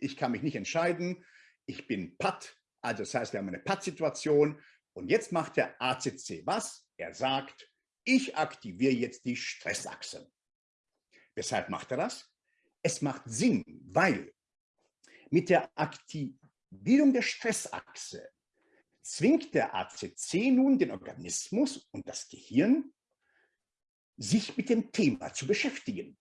[SPEAKER 2] Ich kann mich nicht entscheiden, ich bin Patt, also das heißt, wir haben eine Patt-Situation und jetzt macht der ACC was? Er sagt, ich aktiviere jetzt die Stressachse. Weshalb macht er das? Es macht Sinn, weil mit der Aktivierung der Stressachse zwingt der ACC nun den Organismus und das Gehirn, sich mit dem Thema zu beschäftigen,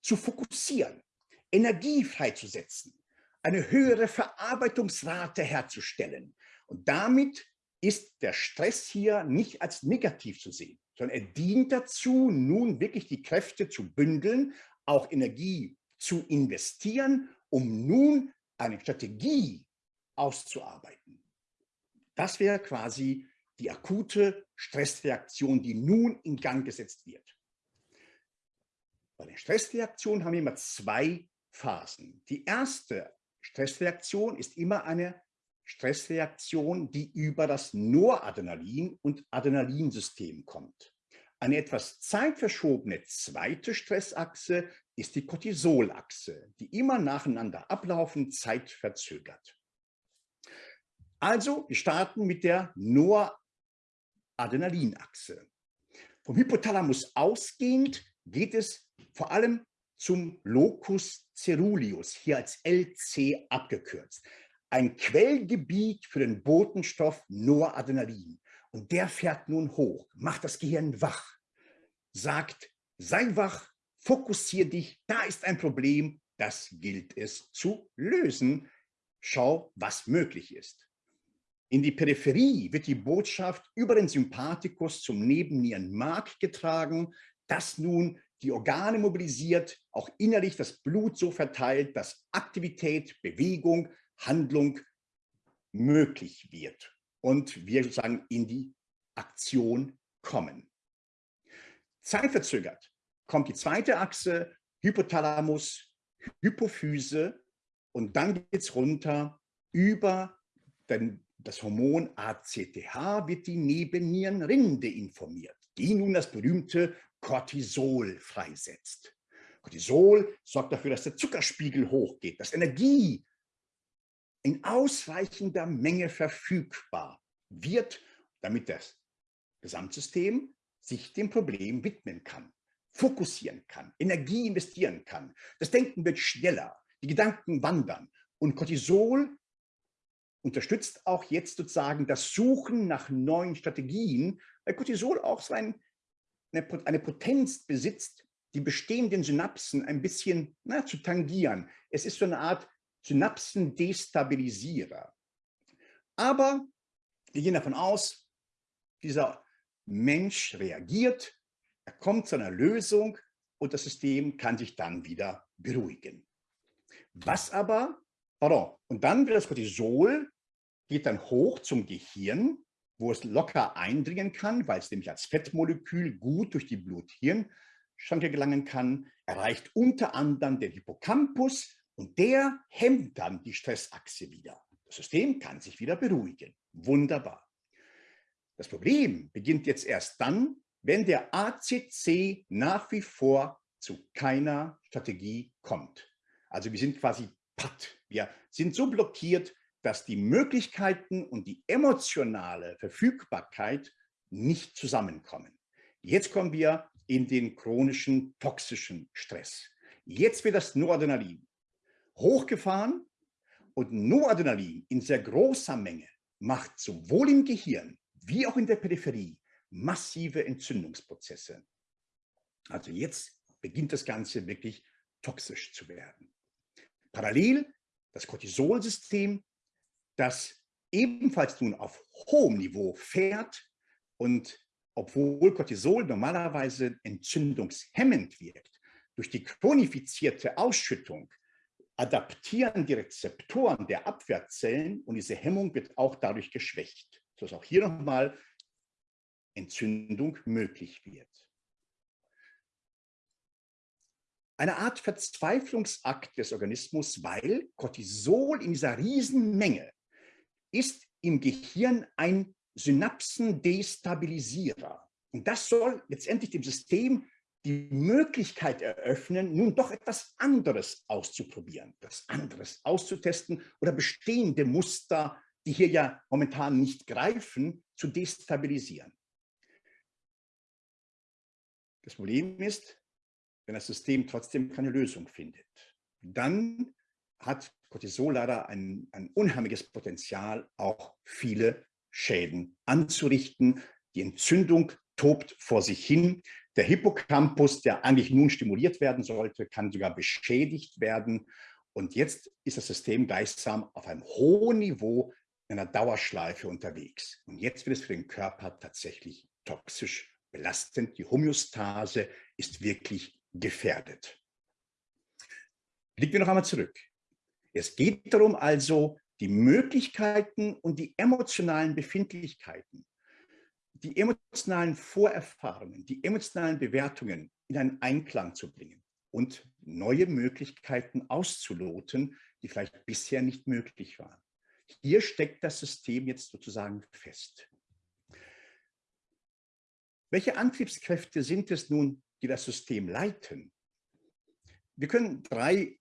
[SPEAKER 2] zu fokussieren, Energie freizusetzen, eine höhere Verarbeitungsrate herzustellen. Und damit ist der Stress hier nicht als negativ zu sehen, sondern er dient dazu, nun wirklich die Kräfte zu bündeln, auch Energie zu investieren, um nun eine Strategie auszuarbeiten. Das wäre quasi die akute Stressreaktion, die nun in Gang gesetzt wird. Bei den Stressreaktionen haben wir immer zwei Phasen. Die erste Stressreaktion ist immer eine Stressreaktion, die über das Noradrenalin- und Adrenalinsystem kommt. Eine etwas zeitverschobene zweite Stressachse ist die Cortisolachse, die immer nacheinander ablaufen, zeitverzögert. Also, wir starten mit der Noradrenalinachse. Vom Hypothalamus ausgehend geht es vor allem zum Locus ceruleus, hier als LC abgekürzt. Ein Quellgebiet für den Botenstoff Noradrenalin. Und der fährt nun hoch, macht das Gehirn wach, sagt, sei wach, fokussier dich, da ist ein Problem, das gilt es zu lösen. Schau, was möglich ist. In die Peripherie wird die Botschaft über den Sympathikus zum Nebennierenmark getragen, das nun die Organe mobilisiert, auch innerlich das Blut so verteilt, dass Aktivität, Bewegung, Handlung möglich wird und wir sozusagen in die Aktion kommen. Zeitverzögert kommt die zweite Achse, Hypothalamus, Hypophyse und dann geht es runter über den, das Hormon ACTH wird die Nebennierenrinde informiert, die nun das berühmte Cortisol freisetzt. Cortisol sorgt dafür, dass der Zuckerspiegel hochgeht, dass Energie in ausreichender Menge verfügbar wird, damit das Gesamtsystem sich dem Problem widmen kann, fokussieren kann, Energie investieren kann. Das Denken wird schneller, die Gedanken wandern und Cortisol unterstützt auch jetzt sozusagen das Suchen nach neuen Strategien, weil Cortisol auch so ein, eine Potenz besitzt, die bestehenden Synapsen ein bisschen na, zu tangieren. Es ist so eine Art Synapsendestabilisierer. Aber wir gehen davon aus, dieser Mensch reagiert, er kommt zu einer Lösung und das System kann sich dann wieder beruhigen. Was aber, pardon, und dann wird das Cortisol, geht dann hoch zum Gehirn, wo es locker eindringen kann, weil es nämlich als Fettmolekül gut durch die Blut-Hirn-Schranke gelangen kann, erreicht unter anderem den Hippocampus und der hemmt dann die Stressachse wieder. Das System kann sich wieder beruhigen. Wunderbar. Das Problem beginnt jetzt erst dann, wenn der ACC nach wie vor zu keiner Strategie kommt. Also wir sind quasi patt. Wir sind so blockiert, dass die Möglichkeiten und die emotionale Verfügbarkeit nicht zusammenkommen. Jetzt kommen wir in den chronischen toxischen Stress. Jetzt wird das Noradrenalin hochgefahren und Noradrenalin in sehr großer Menge macht sowohl im Gehirn wie auch in der Peripherie massive Entzündungsprozesse. Also jetzt beginnt das Ganze wirklich toxisch zu werden. Parallel das Cortisolsystem, das ebenfalls nun auf hohem Niveau fährt und obwohl Cortisol normalerweise entzündungshemmend wirkt, durch die chronifizierte Ausschüttung adaptieren die Rezeptoren der Abwehrzellen und diese Hemmung wird auch dadurch geschwächt, sodass auch hier nochmal Entzündung möglich wird. Eine Art Verzweiflungsakt des Organismus, weil Cortisol in dieser Riesenmenge ist im Gehirn ein Synapsendestabilisierer. Und das soll letztendlich dem System die Möglichkeit eröffnen, nun doch etwas anderes auszuprobieren, etwas anderes auszutesten oder bestehende Muster, die hier ja momentan nicht greifen, zu destabilisieren. Das Problem ist, wenn das System trotzdem keine Lösung findet, dann hat Cortisol leider ein, ein unheimliches Potenzial, auch viele Schäden anzurichten. Die Entzündung tobt vor sich hin. Der Hippocampus, der eigentlich nun stimuliert werden sollte, kann sogar beschädigt werden. Und jetzt ist das System gleichsam auf einem hohen Niveau in einer Dauerschleife unterwegs. Und jetzt wird es für den Körper tatsächlich toxisch belastend. Die Homöostase ist wirklich gefährdet. Blicken wir noch einmal zurück. Es geht darum also, die Möglichkeiten und die emotionalen Befindlichkeiten die emotionalen Vorerfahrungen, die emotionalen Bewertungen in einen Einklang zu bringen und neue Möglichkeiten auszuloten, die vielleicht bisher nicht möglich waren. Hier steckt das System jetzt sozusagen fest. Welche Antriebskräfte sind es nun, die das System leiten? Wir können drei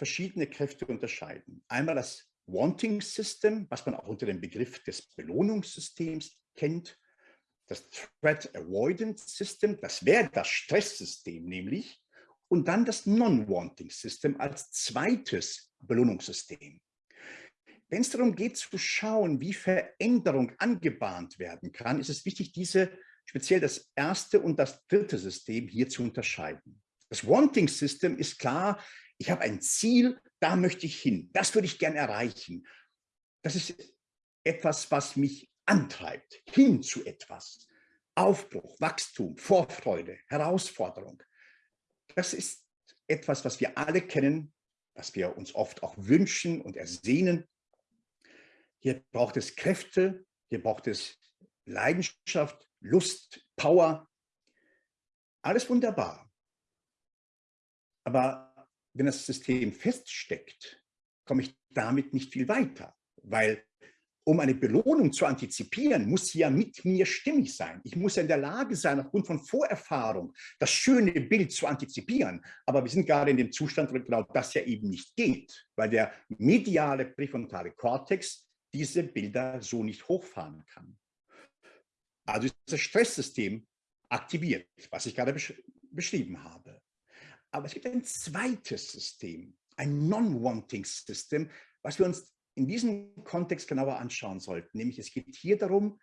[SPEAKER 2] verschiedene Kräfte unterscheiden. Einmal das Wanting System, was man auch unter dem Begriff des Belohnungssystems kennt das Threat Avoidance System, das wäre das Stresssystem nämlich, und dann das Non-Wanting System als zweites Belohnungssystem. Wenn es darum geht zu schauen, wie Veränderung angebahnt werden kann, ist es wichtig, diese speziell das erste und das dritte System hier zu unterscheiden. Das Wanting System ist klar, ich habe ein Ziel, da möchte ich hin, das würde ich gerne erreichen. Das ist etwas, was mich antreibt, hin zu etwas. Aufbruch, Wachstum, Vorfreude, Herausforderung. Das ist etwas, was wir alle kennen, was wir uns oft auch wünschen und ersehnen. Hier braucht es Kräfte, hier braucht es Leidenschaft, Lust, Power. Alles wunderbar. Aber wenn das System feststeckt, komme ich damit nicht viel weiter, weil um eine Belohnung zu antizipieren, muss sie ja mit mir stimmig sein. Ich muss ja in der Lage sein, aufgrund von Vorerfahrung das schöne Bild zu antizipieren. Aber wir sind gerade in dem Zustand, wo genau das ja eben nicht geht, weil der mediale präfrontale Kortex diese Bilder so nicht hochfahren kann. Also ist das Stresssystem aktiviert, was ich gerade besch beschrieben habe. Aber es gibt ein zweites System, ein Non-Wanting-System, was wir uns in diesem Kontext genauer anschauen sollten. Nämlich es geht hier darum,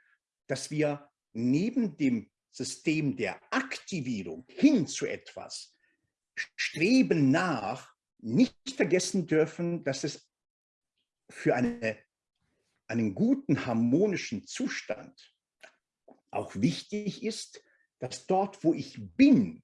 [SPEAKER 2] dass wir neben dem System der Aktivierung hin zu etwas streben nach, nicht vergessen dürfen, dass es für eine, einen guten harmonischen Zustand auch wichtig ist, dass dort, wo ich bin,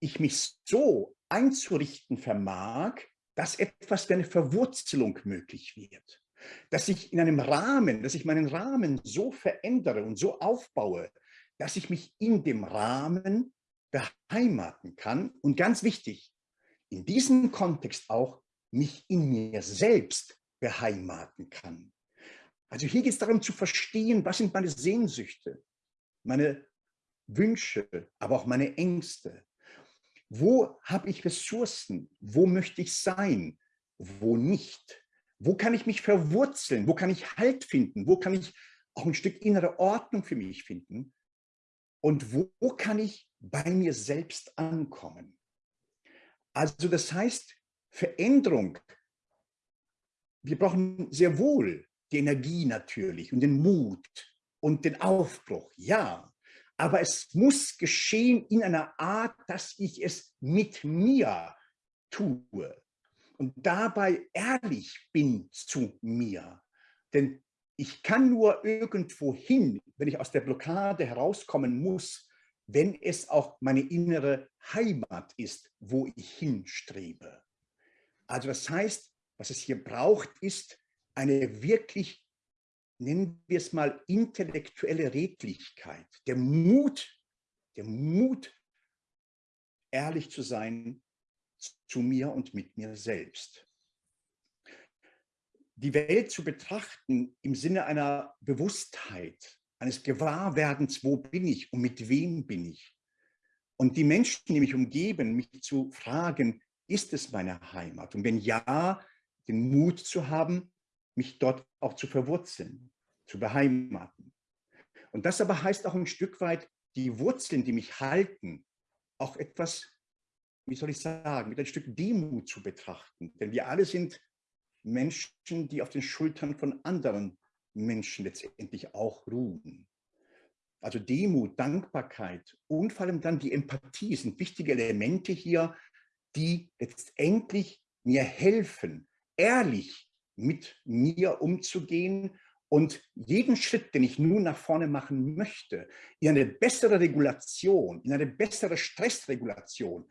[SPEAKER 2] ich mich so einzurichten vermag, dass etwas wie eine Verwurzelung möglich wird. Dass ich in einem Rahmen, dass ich meinen Rahmen so verändere und so aufbaue, dass ich mich in dem Rahmen beheimaten kann und ganz wichtig, in diesem Kontext auch mich in mir selbst beheimaten kann. Also hier geht es darum zu verstehen, was sind meine Sehnsüchte, meine Wünsche, aber auch meine Ängste. Wo habe ich Ressourcen? Wo möchte ich sein? Wo nicht? Wo kann ich mich verwurzeln? Wo kann ich Halt finden? Wo kann ich auch ein Stück innere Ordnung für mich finden? Und wo kann ich bei mir selbst ankommen? Also das heißt, Veränderung, wir brauchen sehr wohl die Energie natürlich und den Mut und den Aufbruch, ja. Aber es muss geschehen in einer Art, dass ich es mit mir tue und dabei ehrlich bin zu mir. Denn ich kann nur irgendwo hin, wenn ich aus der Blockade herauskommen muss, wenn es auch meine innere Heimat ist, wo ich hinstrebe. Also das heißt, was es hier braucht, ist eine wirklich nennen wir es mal, intellektuelle Redlichkeit, der Mut, der Mut, ehrlich zu sein zu mir und mit mir selbst. Die Welt zu betrachten im Sinne einer Bewusstheit, eines Gewahrwerdens, wo bin ich und mit wem bin ich? Und die Menschen, die mich umgeben, mich zu fragen, ist es meine Heimat? Und wenn ja, den Mut zu haben, mich dort auch zu verwurzeln, zu beheimaten. Und das aber heißt auch ein Stück weit, die Wurzeln, die mich halten, auch etwas, wie soll ich sagen, mit ein Stück Demut zu betrachten. Denn wir alle sind Menschen, die auf den Schultern von anderen Menschen letztendlich auch ruhen. Also Demut, Dankbarkeit und vor allem dann die Empathie sind wichtige Elemente hier, die letztendlich mir helfen, ehrlich mit mir umzugehen und jeden Schritt, den ich nun nach vorne machen möchte, in eine bessere Regulation, in eine bessere Stressregulation,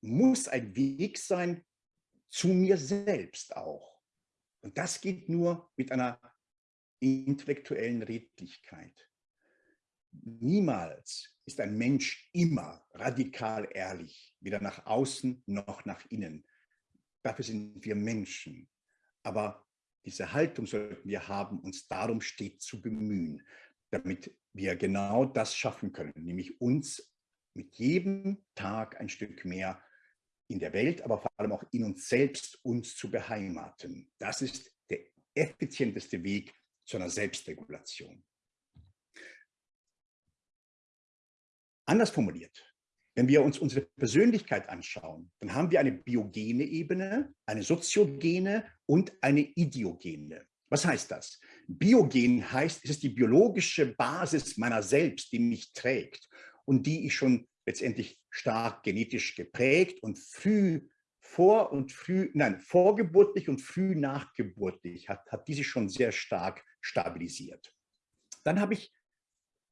[SPEAKER 2] muss ein Weg sein zu mir selbst auch. Und das geht nur mit einer intellektuellen Redlichkeit. Niemals ist ein Mensch immer radikal ehrlich, weder nach außen noch nach innen. Dafür sind wir Menschen. Aber diese Haltung sollten wir haben, uns darum stets zu bemühen, damit wir genau das schaffen können, nämlich uns mit jedem Tag ein Stück mehr in der Welt, aber vor allem auch in uns selbst uns zu beheimaten. Das ist der effizienteste Weg zu einer Selbstregulation. Anders formuliert, wenn wir uns unsere Persönlichkeit anschauen, dann haben wir eine biogene Ebene, eine soziogene und eine idiogene. Was heißt das? Biogen heißt, es ist die biologische Basis meiner selbst, die mich trägt und die ich schon letztendlich stark genetisch geprägt und früh vor und früh, nein, vorgeburtlich und früh nachgeburtlich hat, hat diese schon sehr stark stabilisiert. Dann habe ich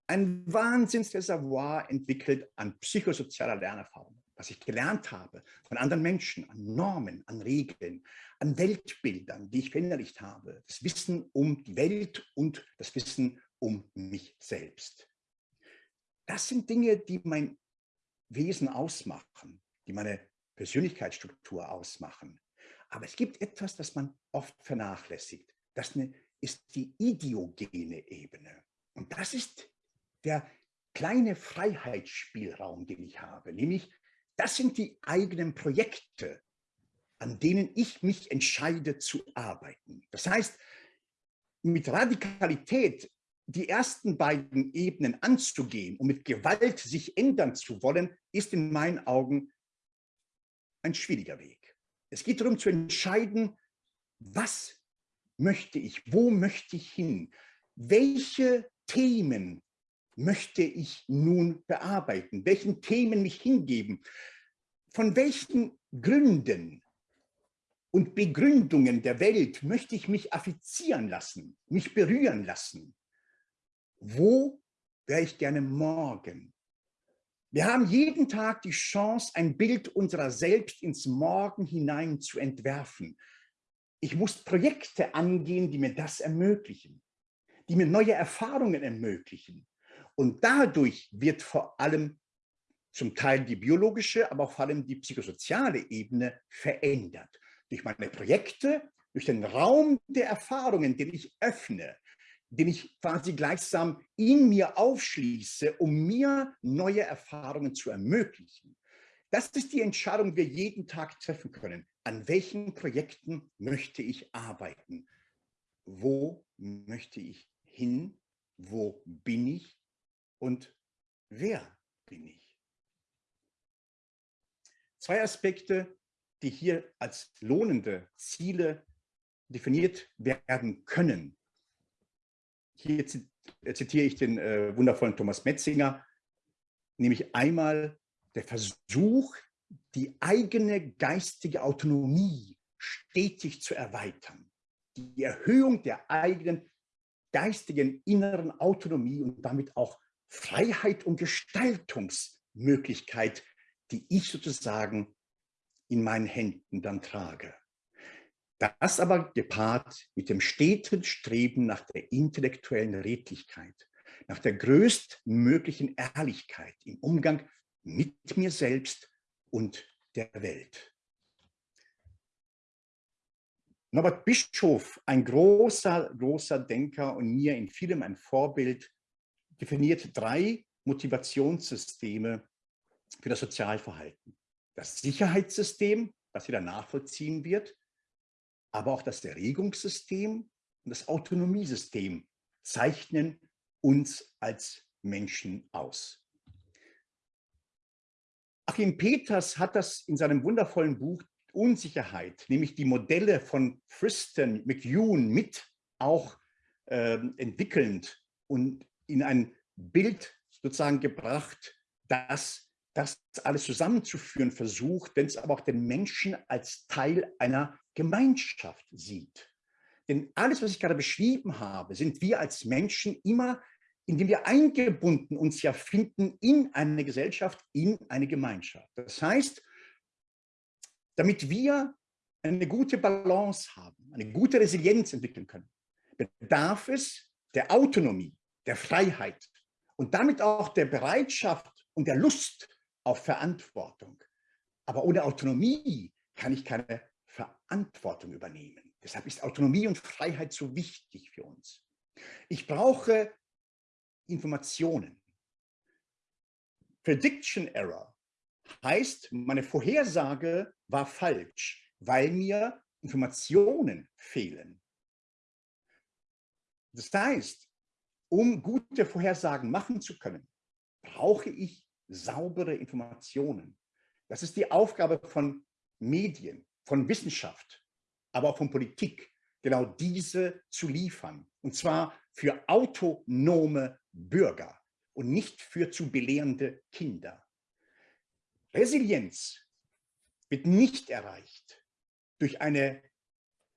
[SPEAKER 2] ein Wahnsinnsreservoir entwickelt an psychosozialer Lernerfahrung. was ich gelernt habe von anderen Menschen, an Normen, an Regeln, an Weltbildern, die ich verinnerlicht habe. Das Wissen um die Welt und das Wissen um mich selbst. Das sind Dinge, die mein Wesen ausmachen, die meine Persönlichkeitsstruktur ausmachen. Aber es gibt etwas, das man oft vernachlässigt. Das ist die ideogene Ebene. Und das ist der kleine Freiheitsspielraum, den ich habe, nämlich das sind die eigenen Projekte, an denen ich mich entscheide zu arbeiten. Das heißt, mit Radikalität die ersten beiden Ebenen anzugehen und mit Gewalt sich ändern zu wollen, ist in meinen Augen ein schwieriger Weg. Es geht darum zu entscheiden, was möchte ich, wo möchte ich hin, welche Themen möchte ich nun bearbeiten? Welchen Themen mich hingeben? Von welchen Gründen und Begründungen der Welt möchte ich mich affizieren lassen, mich berühren lassen? Wo wäre ich gerne morgen? Wir haben jeden Tag die Chance, ein Bild unserer selbst ins Morgen hinein zu entwerfen. Ich muss Projekte angehen, die mir das ermöglichen, die mir neue Erfahrungen ermöglichen, und dadurch wird vor allem zum Teil die biologische, aber vor allem die psychosoziale Ebene verändert. Durch meine Projekte, durch den Raum der Erfahrungen, den ich öffne, den ich quasi gleichsam in mir aufschließe, um mir neue Erfahrungen zu ermöglichen. Das ist die Entscheidung, die wir jeden Tag treffen können. An welchen Projekten möchte ich arbeiten? Wo möchte ich hin? Wo bin ich? Und wer bin ich? Zwei Aspekte, die hier als lohnende Ziele definiert werden können. Hier äh, zitiere ich den äh, wundervollen Thomas Metzinger, nämlich einmal der Versuch, die eigene geistige Autonomie stetig zu erweitern. Die Erhöhung der eigenen geistigen inneren Autonomie und damit auch Freiheit und Gestaltungsmöglichkeit, die ich sozusagen in meinen Händen dann trage. Das aber gepaart mit dem steten Streben nach der intellektuellen Redlichkeit, nach der größtmöglichen Ehrlichkeit im Umgang mit mir selbst und der Welt. Norbert Bischof, ein großer, großer Denker und mir in vielem ein Vorbild, definiert drei Motivationssysteme für das Sozialverhalten. Das Sicherheitssystem, das jeder nachvollziehen wird, aber auch das Erregungssystem und das Autonomiesystem zeichnen uns als Menschen aus. Achim Peters hat das in seinem wundervollen Buch Unsicherheit, nämlich die Modelle von Friston, McEwen mit auch äh, entwickelnd und in ein Bild sozusagen gebracht, das das alles zusammenzuführen versucht, wenn es aber auch den Menschen als Teil einer Gemeinschaft sieht. Denn alles, was ich gerade beschrieben habe, sind wir als Menschen immer, indem wir eingebunden uns ja finden in eine Gesellschaft, in eine Gemeinschaft. Das heißt, damit wir eine gute Balance haben, eine gute Resilienz entwickeln können, bedarf es der Autonomie, der Freiheit und damit auch der Bereitschaft und der Lust auf Verantwortung. Aber ohne Autonomie kann ich keine Verantwortung übernehmen. Deshalb ist Autonomie und Freiheit so wichtig für uns. Ich brauche Informationen. Prediction Error heißt, meine Vorhersage war falsch, weil mir Informationen fehlen. Das heißt, um gute Vorhersagen machen zu können, brauche ich saubere Informationen. Das ist die Aufgabe von Medien, von Wissenschaft, aber auch von Politik, genau diese zu liefern. Und zwar für autonome Bürger und nicht für zu belehrende Kinder. Resilienz wird nicht erreicht durch eine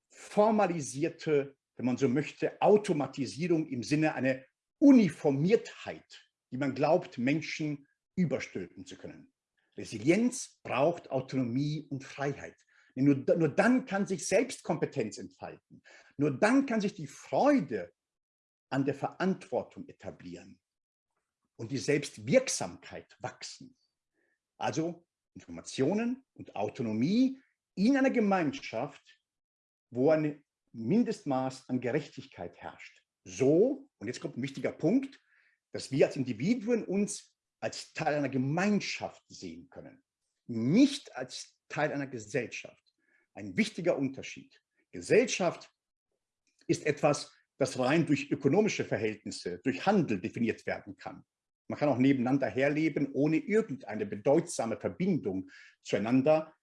[SPEAKER 2] formalisierte wenn man so möchte, Automatisierung im Sinne einer Uniformiertheit, die man glaubt, Menschen überstülpen zu können. Resilienz braucht Autonomie und Freiheit. Nur, nur dann kann sich Selbstkompetenz entfalten. Nur dann kann sich die Freude an der Verantwortung etablieren und die Selbstwirksamkeit wachsen. Also Informationen und Autonomie in einer Gemeinschaft, wo ein Mindestmaß an Gerechtigkeit herrscht. So, und jetzt kommt ein wichtiger Punkt, dass wir als Individuen uns als Teil einer Gemeinschaft sehen können, nicht als Teil einer Gesellschaft. Ein wichtiger Unterschied. Gesellschaft ist etwas, das rein durch ökonomische Verhältnisse, durch Handel definiert werden kann. Man kann auch nebeneinander herleben, ohne irgendeine bedeutsame Verbindung zueinander.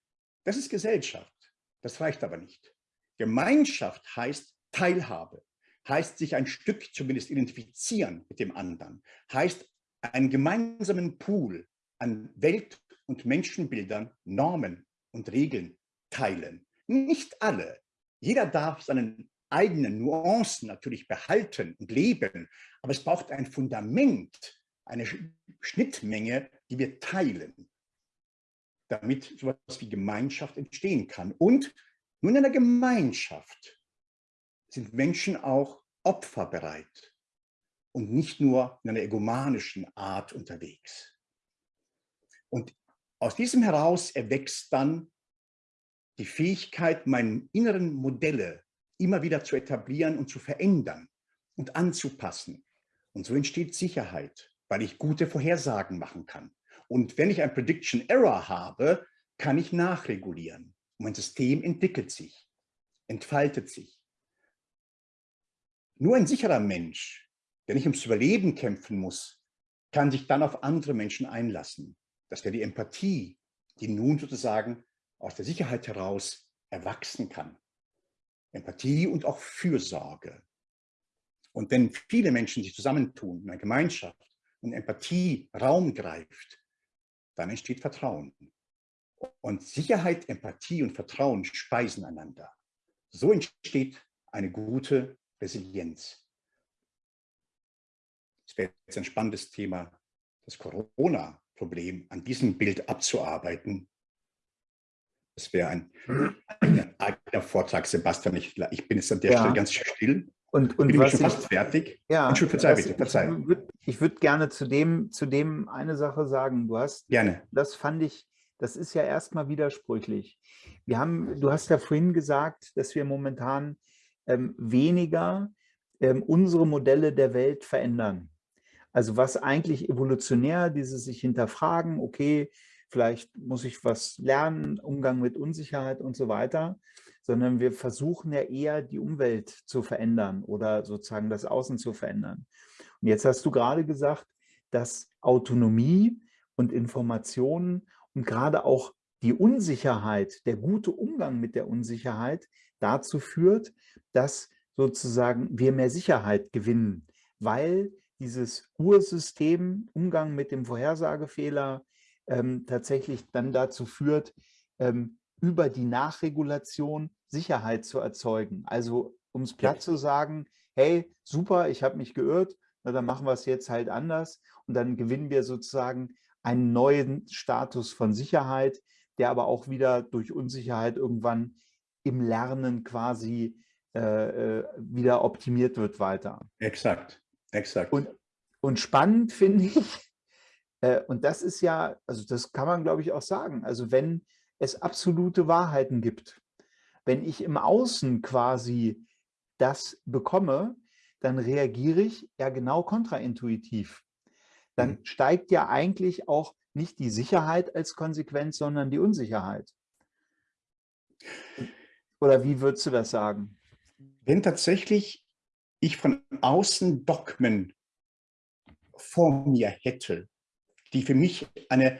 [SPEAKER 2] Das ist Gesellschaft. Das reicht aber nicht. Gemeinschaft heißt Teilhabe, heißt sich ein Stück zumindest identifizieren mit dem anderen, heißt einen gemeinsamen Pool an Welt- und Menschenbildern, Normen und Regeln teilen. Nicht alle. Jeder darf seinen eigenen Nuancen natürlich behalten und leben, aber es braucht ein Fundament, eine Schnittmenge, die wir teilen, damit so etwas wie Gemeinschaft entstehen kann. Und nur in einer Gemeinschaft sind Menschen auch opferbereit und nicht nur in einer egomanischen Art unterwegs. Und aus diesem heraus erwächst dann die Fähigkeit, meine inneren Modelle immer wieder zu etablieren und zu verändern und anzupassen. Und so entsteht Sicherheit, weil ich gute Vorhersagen machen kann. Und wenn ich ein Prediction Error habe, kann ich nachregulieren. Und mein System entwickelt sich, entfaltet sich. Nur ein sicherer Mensch, der nicht ums Überleben kämpfen muss, kann sich dann auf andere Menschen einlassen. Das wäre die Empathie, die nun sozusagen aus der Sicherheit heraus erwachsen kann. Empathie und auch Fürsorge. Und wenn viele Menschen sich zusammentun in einer Gemeinschaft und Empathie Raum greift, dann entsteht Vertrauen. Und Sicherheit, Empathie und Vertrauen speisen einander. So entsteht eine gute Resilienz. Es wäre jetzt ein spannendes Thema, das Corona-Problem an diesem Bild abzuarbeiten. Das wäre ein, ein eigener Vortrag, Sebastian. Ich, ich, bin jetzt an der ja. Stelle ganz still.
[SPEAKER 1] Und, und bin
[SPEAKER 2] was schon fast fertig.
[SPEAKER 1] Ja, verzeih bitte, verzeih. Ich würde würd gerne zu dem, zu dem eine Sache sagen. Du hast,
[SPEAKER 2] gerne.
[SPEAKER 1] das fand ich das ist ja erstmal widersprüchlich. Wir haben, du hast ja vorhin gesagt, dass wir momentan ähm, weniger ähm, unsere Modelle der Welt verändern. Also was eigentlich evolutionär, dieses sich hinterfragen, okay, vielleicht muss ich was lernen, Umgang mit Unsicherheit und so weiter, sondern wir versuchen ja eher die Umwelt zu verändern oder sozusagen das Außen zu verändern. Und jetzt hast du gerade gesagt, dass Autonomie und Informationen und gerade auch die Unsicherheit, der gute Umgang mit der Unsicherheit dazu führt, dass sozusagen wir mehr Sicherheit gewinnen, weil dieses Ursystem, Umgang mit dem Vorhersagefehler, ähm, tatsächlich dann dazu führt, ähm, über die Nachregulation Sicherheit zu erzeugen. Also um es platt zu sagen, hey, super, ich habe mich geirrt, na, dann machen wir es jetzt halt anders und dann gewinnen wir sozusagen einen neuen Status von Sicherheit, der aber auch wieder durch Unsicherheit irgendwann im Lernen quasi äh, äh, wieder optimiert wird weiter.
[SPEAKER 2] Exakt, exakt.
[SPEAKER 1] Und, und spannend finde ich, äh, und das ist ja, also das kann man glaube ich auch sagen, also wenn es absolute Wahrheiten gibt, wenn ich im Außen quasi das bekomme, dann reagiere ich ja genau kontraintuitiv dann mhm. steigt ja eigentlich auch nicht die Sicherheit als Konsequenz, sondern die Unsicherheit. Oder wie würdest du das sagen?
[SPEAKER 2] Wenn tatsächlich ich von außen Dogmen vor mir hätte, die für mich eine,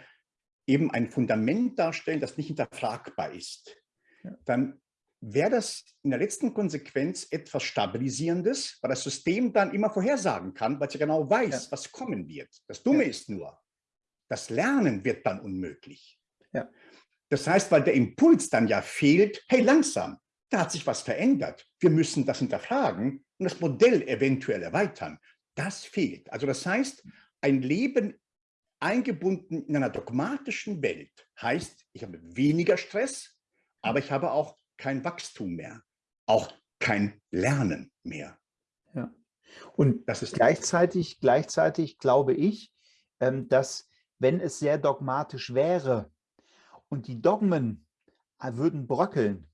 [SPEAKER 2] eben ein Fundament darstellen, das nicht hinterfragbar ist, ja. dann wäre das in der letzten Konsequenz etwas Stabilisierendes, weil das System dann immer vorhersagen kann, weil es ja genau weiß, ja. was kommen wird. Das Dumme ja. ist nur, das Lernen wird dann unmöglich. Ja. Das heißt, weil der Impuls dann ja fehlt, hey, langsam, da hat sich was verändert. Wir müssen das hinterfragen und das Modell eventuell erweitern. Das fehlt. Also das heißt, ein Leben eingebunden in einer dogmatischen Welt heißt, ich habe weniger Stress, aber ich habe auch kein Wachstum mehr, auch kein Lernen mehr.
[SPEAKER 1] Ja. Und das ist gleichzeitig, gleichzeitig glaube ich, ähm, dass wenn es sehr dogmatisch wäre und die Dogmen äh, würden bröckeln,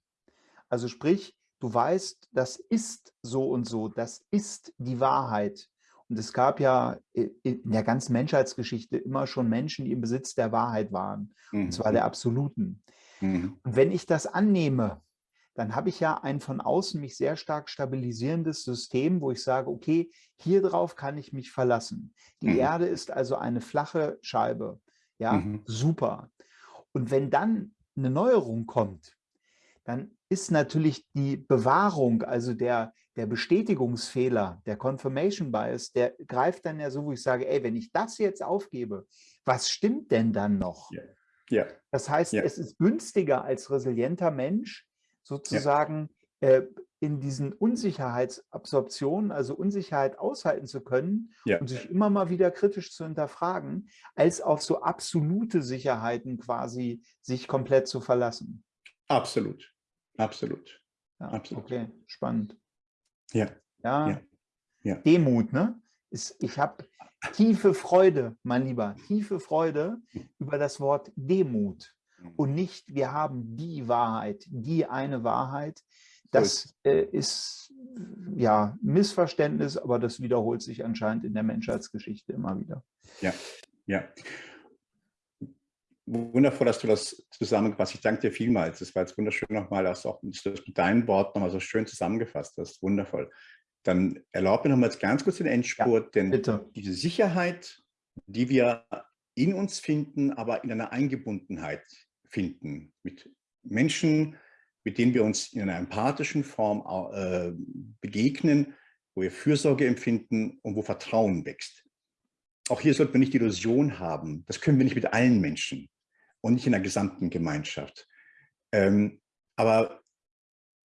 [SPEAKER 1] also sprich, du weißt, das ist so und so, das ist die Wahrheit. Und es gab ja in der ganzen Menschheitsgeschichte immer schon Menschen, die im Besitz der Wahrheit waren, mhm. und zwar der absoluten. Mhm. Und wenn ich das annehme, dann habe ich ja ein von außen mich sehr stark stabilisierendes System, wo ich sage, okay, hier drauf kann ich mich verlassen. Die mhm. Erde ist also eine flache Scheibe. Ja, mhm. super. Und wenn dann eine Neuerung kommt, dann ist natürlich die Bewahrung, also der, der Bestätigungsfehler, der Confirmation Bias, der greift dann ja so, wo ich sage, ey, wenn ich das jetzt aufgebe, was stimmt denn dann noch? Ja. ja. Das heißt, ja. es ist günstiger als resilienter Mensch, sozusagen ja. äh, in diesen Unsicherheitsabsorptionen, also Unsicherheit aushalten zu können ja. und sich immer mal wieder kritisch zu hinterfragen, als auf so absolute Sicherheiten quasi sich komplett zu verlassen.
[SPEAKER 2] Absolut, absolut.
[SPEAKER 1] Ja, absolut. Okay, spannend.
[SPEAKER 2] Ja.
[SPEAKER 1] Ja. ja. Demut, ne? Ist, ich habe tiefe Freude, mein Lieber, tiefe Freude über das Wort Demut und nicht, wir haben die Wahrheit, die eine Wahrheit. Das äh, ist ja Missverständnis, aber das wiederholt sich anscheinend in der Menschheitsgeschichte immer wieder.
[SPEAKER 2] Ja, ja. Wundervoll, dass du das zusammengefasst Ich danke dir vielmals. Es war jetzt wunderschön nochmal, dass auch dass du das mit deinen Worten nochmal so schön zusammengefasst hast. Wundervoll. Dann erlaub mir nochmal ganz kurz den Endspurt, ja, denn bitte. diese Sicherheit, die wir in uns finden, aber in einer Eingebundenheit, finden, mit Menschen, mit denen wir uns in einer empathischen Form äh, begegnen, wo wir Fürsorge empfinden und wo Vertrauen wächst. Auch hier sollten wir nicht die Illusion haben, das können wir nicht mit allen Menschen und nicht in der gesamten Gemeinschaft. Ähm, aber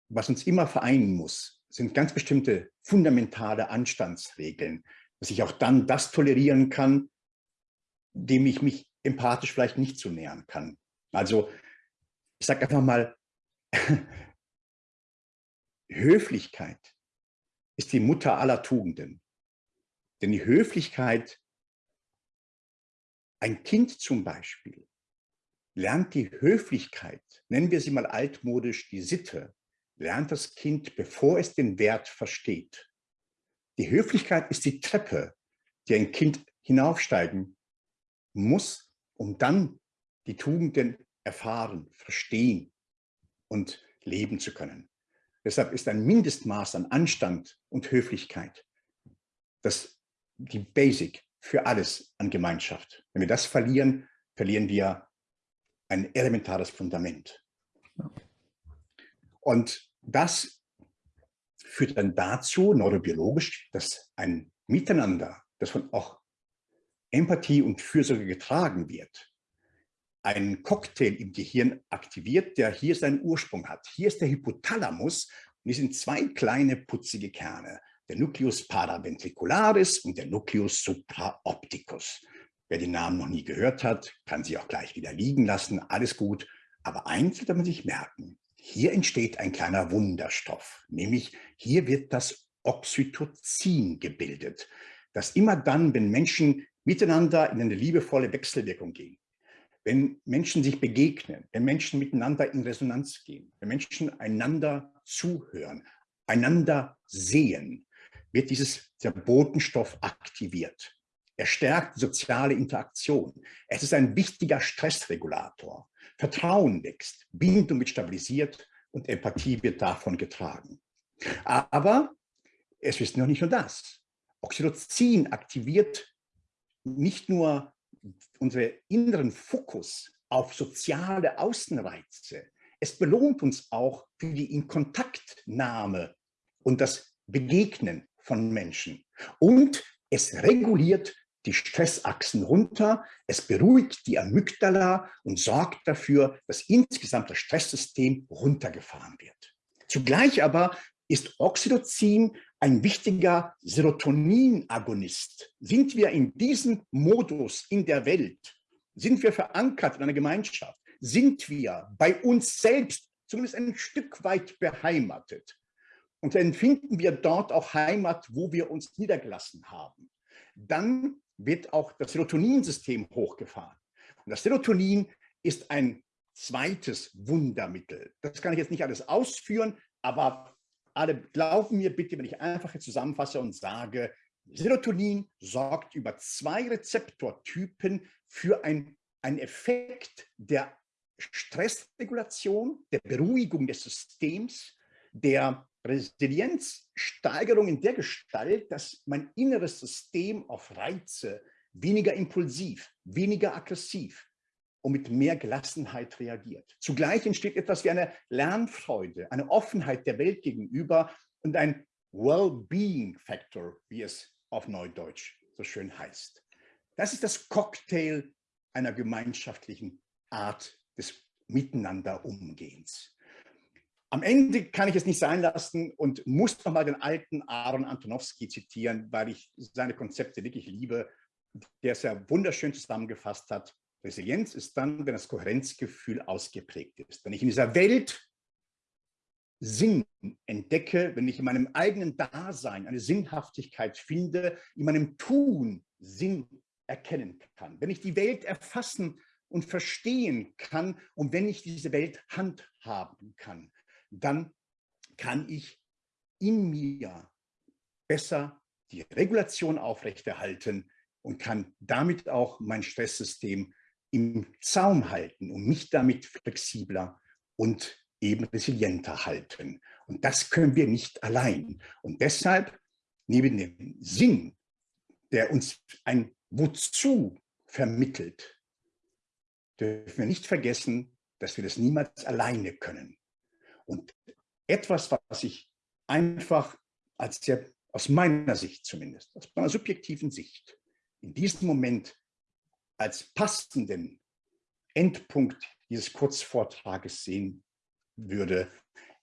[SPEAKER 2] was uns immer vereinen muss, sind ganz bestimmte fundamentale Anstandsregeln, dass ich auch dann das tolerieren kann, dem ich mich empathisch vielleicht nicht zu nähern kann. Also ich sage einfach mal, *laughs* Höflichkeit ist die Mutter aller Tugenden. Denn die Höflichkeit, ein Kind zum Beispiel, lernt die Höflichkeit, nennen wir sie mal altmodisch die Sitte, lernt das Kind, bevor es den Wert versteht. Die Höflichkeit ist die Treppe, die ein Kind hinaufsteigen muss, um dann die Tugenden erfahren, verstehen und leben zu können. Deshalb ist ein Mindestmaß an Anstand und Höflichkeit das die Basic für alles an Gemeinschaft. Wenn wir das verlieren, verlieren wir ein elementares Fundament. Und das führt dann dazu, neurobiologisch, dass ein Miteinander, das von auch Empathie und Fürsorge getragen wird, einen Cocktail im Gehirn aktiviert, der hier seinen Ursprung hat. Hier ist der Hypothalamus und hier sind zwei kleine putzige Kerne, der Nucleus paraventricularis und der Nucleus supraopticus. Wer die Namen noch nie gehört hat, kann sie auch gleich wieder liegen lassen, alles gut. Aber eins sollte man sich merken, hier entsteht ein kleiner Wunderstoff, nämlich hier wird das Oxytocin gebildet, das immer dann, wenn Menschen miteinander in eine liebevolle Wechselwirkung gehen, wenn Menschen sich begegnen, wenn Menschen miteinander in Resonanz gehen, wenn Menschen einander zuhören, einander sehen, wird dieses, der Botenstoff aktiviert. Er stärkt soziale Interaktion. Es ist ein wichtiger Stressregulator. Vertrauen wächst, Bindung wird stabilisiert und Empathie wird davon getragen. Aber es ist noch nicht nur das. Oxytocin aktiviert nicht nur unseren inneren Fokus auf soziale Außenreize. Es belohnt uns auch für die Inkontaktnahme und das Begegnen von Menschen. Und es reguliert die Stressachsen runter, es beruhigt die Amygdala und sorgt dafür, dass insgesamt das Stresssystem runtergefahren wird. Zugleich aber ist Oxytocin ein wichtiger Serotonin-Agonist. Sind wir in diesem Modus in der Welt, sind wir verankert in einer Gemeinschaft, sind wir bei uns selbst zumindest ein Stück weit beheimatet. Und dann finden wir dort auch Heimat, wo wir uns niedergelassen haben. Dann wird auch das Serotoninsystem hochgefahren. Und das Serotonin ist ein zweites Wundermittel. Das kann ich jetzt nicht alles ausführen, aber alle glauben mir bitte, wenn ich einfach zusammenfasse und sage, Serotonin sorgt über zwei Rezeptortypen für ein, einen Effekt der Stressregulation, der Beruhigung des Systems, der Resilienzsteigerung in der Gestalt, dass mein inneres System auf Reize weniger impulsiv, weniger aggressiv und mit mehr Gelassenheit reagiert. Zugleich entsteht etwas wie eine Lernfreude, eine Offenheit der Welt gegenüber und ein Well-Being-Factor, wie es auf Neudeutsch so schön heißt. Das ist das Cocktail einer gemeinschaftlichen Art des Miteinanderumgehens. Am Ende kann ich es nicht sein lassen und muss nochmal den alten Aaron Antonowski zitieren, weil ich seine Konzepte wirklich liebe, der es ja wunderschön zusammengefasst hat. Resilienz ist dann, wenn das Kohärenzgefühl ausgeprägt ist. Wenn ich in dieser Welt Sinn entdecke, wenn ich in meinem eigenen Dasein eine Sinnhaftigkeit finde, in meinem Tun Sinn erkennen kann. Wenn ich die Welt erfassen und verstehen kann und wenn ich diese Welt handhaben kann, dann kann ich in mir besser die Regulation aufrechterhalten und kann damit auch mein Stresssystem im Zaum halten und mich damit flexibler und eben resilienter halten. Und das können wir nicht allein. Und deshalb, neben dem Sinn, der uns ein Wozu vermittelt, dürfen wir nicht vergessen, dass wir das niemals alleine können. Und etwas, was ich einfach als sehr, aus meiner Sicht zumindest, aus meiner subjektiven Sicht, in diesem Moment als passenden Endpunkt dieses Kurzvortrages sehen würde,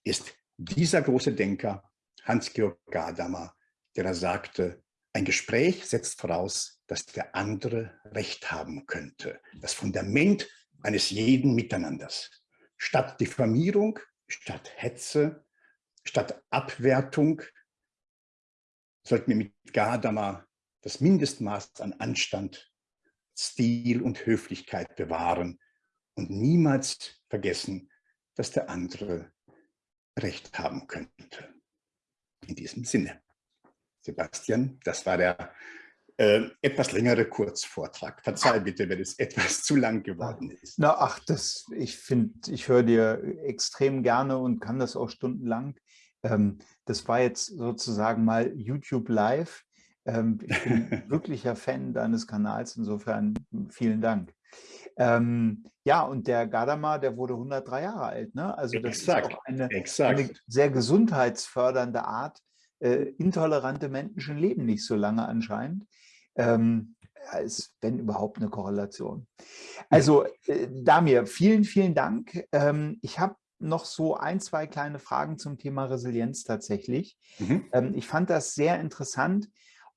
[SPEAKER 2] ist dieser große Denker, Hans-Georg Gadamer, der da sagte, ein Gespräch setzt voraus, dass der andere Recht haben könnte. Das Fundament eines jeden Miteinanders. Statt Diffamierung statt Hetze, statt Abwertung sollten wir mit Gadamer das Mindestmaß an Anstand, Stil und Höflichkeit bewahren und niemals vergessen, dass der andere Recht haben könnte. In diesem Sinne. Sebastian, das war der äh, etwas längere Kurzvortrag. Verzeih bitte, wenn es etwas zu lang geworden ist.
[SPEAKER 1] Na, ach, das, ich finde, ich höre dir extrem gerne und kann das auch stundenlang. Ähm, das war jetzt sozusagen mal YouTube Live. Ähm, ich bin *laughs* wirklicher Fan deines Kanals, insofern vielen Dank. Ähm, ja, und der Gadamer, der wurde 103 Jahre alt. Ne? Also das exakt, ist auch eine, eine sehr gesundheitsfördernde Art. Äh, intolerante Menschen leben nicht so lange anscheinend ähm, als wenn überhaupt eine Korrelation. Also äh, Damir, vielen, vielen Dank. Ähm, ich habe noch so ein, zwei kleine Fragen zum Thema Resilienz tatsächlich. Mhm. Ähm, ich fand das sehr interessant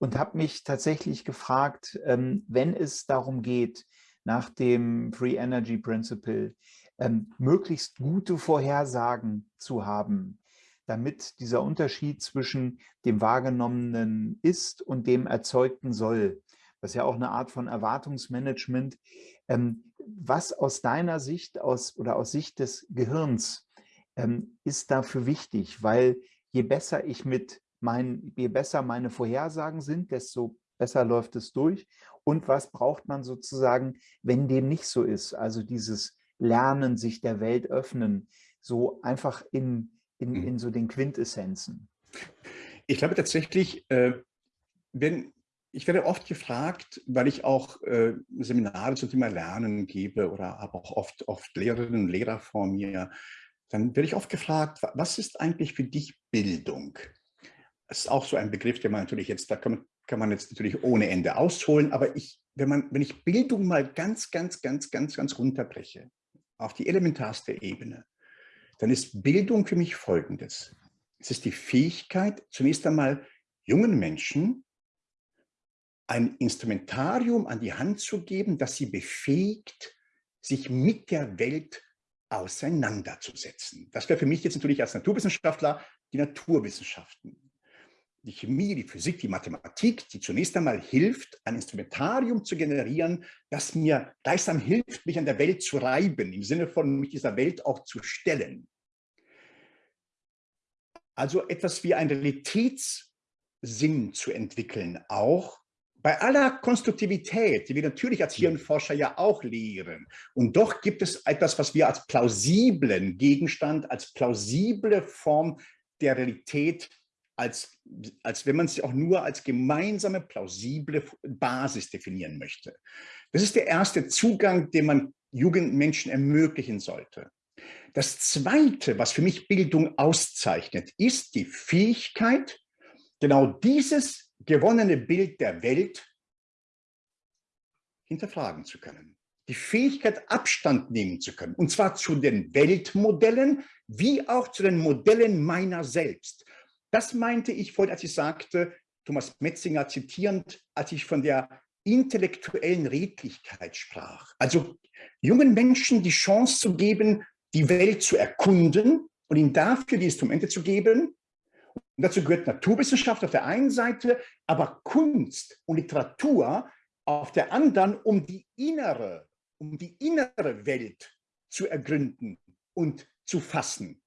[SPEAKER 1] und habe mich tatsächlich gefragt, ähm, wenn es darum geht, nach dem Free Energy Principle ähm, möglichst gute Vorhersagen zu haben, damit dieser Unterschied zwischen dem wahrgenommenen Ist und dem erzeugten Soll, das ist ja auch eine Art von Erwartungsmanagement, ähm, was aus deiner Sicht aus, oder aus Sicht des Gehirns ist dafür wichtig? Weil je besser ich mit mein, je besser meine Vorhersagen sind, desto besser läuft es durch. Und was braucht man sozusagen, wenn dem nicht so ist? Also dieses Lernen, sich der Welt öffnen, so einfach in, in, mhm. in so den Quintessenzen?
[SPEAKER 2] Ich glaube tatsächlich, äh, wenn, ich werde oft gefragt, weil ich auch äh, Seminare zum Thema Lernen gebe oder habe auch oft, oft Lehrerinnen und Lehrer vor mir, dann werde ich oft gefragt, was ist eigentlich für dich Bildung? Das ist auch so ein Begriff, der man natürlich jetzt, da kann man, kann man jetzt natürlich ohne Ende ausholen, aber ich, wenn, man, wenn ich Bildung mal ganz, ganz, ganz, ganz, ganz runterbreche, auf die elementarste Ebene, dann ist Bildung für mich folgendes. Es ist die Fähigkeit, zunächst einmal jungen Menschen ein Instrumentarium an die Hand zu geben, das sie befähigt, sich mit der Welt auseinanderzusetzen. Das wäre für mich jetzt natürlich als Naturwissenschaftler die Naturwissenschaften die Chemie, die Physik, die Mathematik, die zunächst einmal hilft, ein Instrumentarium zu generieren, das mir gleichsam hilft, mich an der Welt zu reiben, im Sinne von mich dieser Welt auch zu stellen. Also etwas wie ein Realitätssinn zu entwickeln, auch bei aller Konstruktivität, die wir natürlich als Hirnforscher ja auch lehren. Und doch gibt es etwas, was wir als plausiblen Gegenstand, als plausible Form der Realität als, als wenn man es auch nur als gemeinsame, plausible Basis definieren möchte. Das ist der erste Zugang, den man Jugendmenschen ermöglichen sollte. Das Zweite, was für mich Bildung auszeichnet, ist die Fähigkeit, genau dieses gewonnene Bild der Welt hinterfragen zu können. Die Fähigkeit, Abstand nehmen zu können, und zwar zu den Weltmodellen, wie auch zu den Modellen meiner selbst. Das meinte ich vorhin, als ich sagte, Thomas Metzinger zitierend, als ich von der intellektuellen Redlichkeit sprach. Also jungen Menschen die Chance zu geben, die Welt zu erkunden und ihnen dafür die Instrumente zu geben. Und dazu gehört Naturwissenschaft auf der einen Seite, aber Kunst und Literatur auf der anderen, um die innere, um die innere Welt zu ergründen und zu fassen.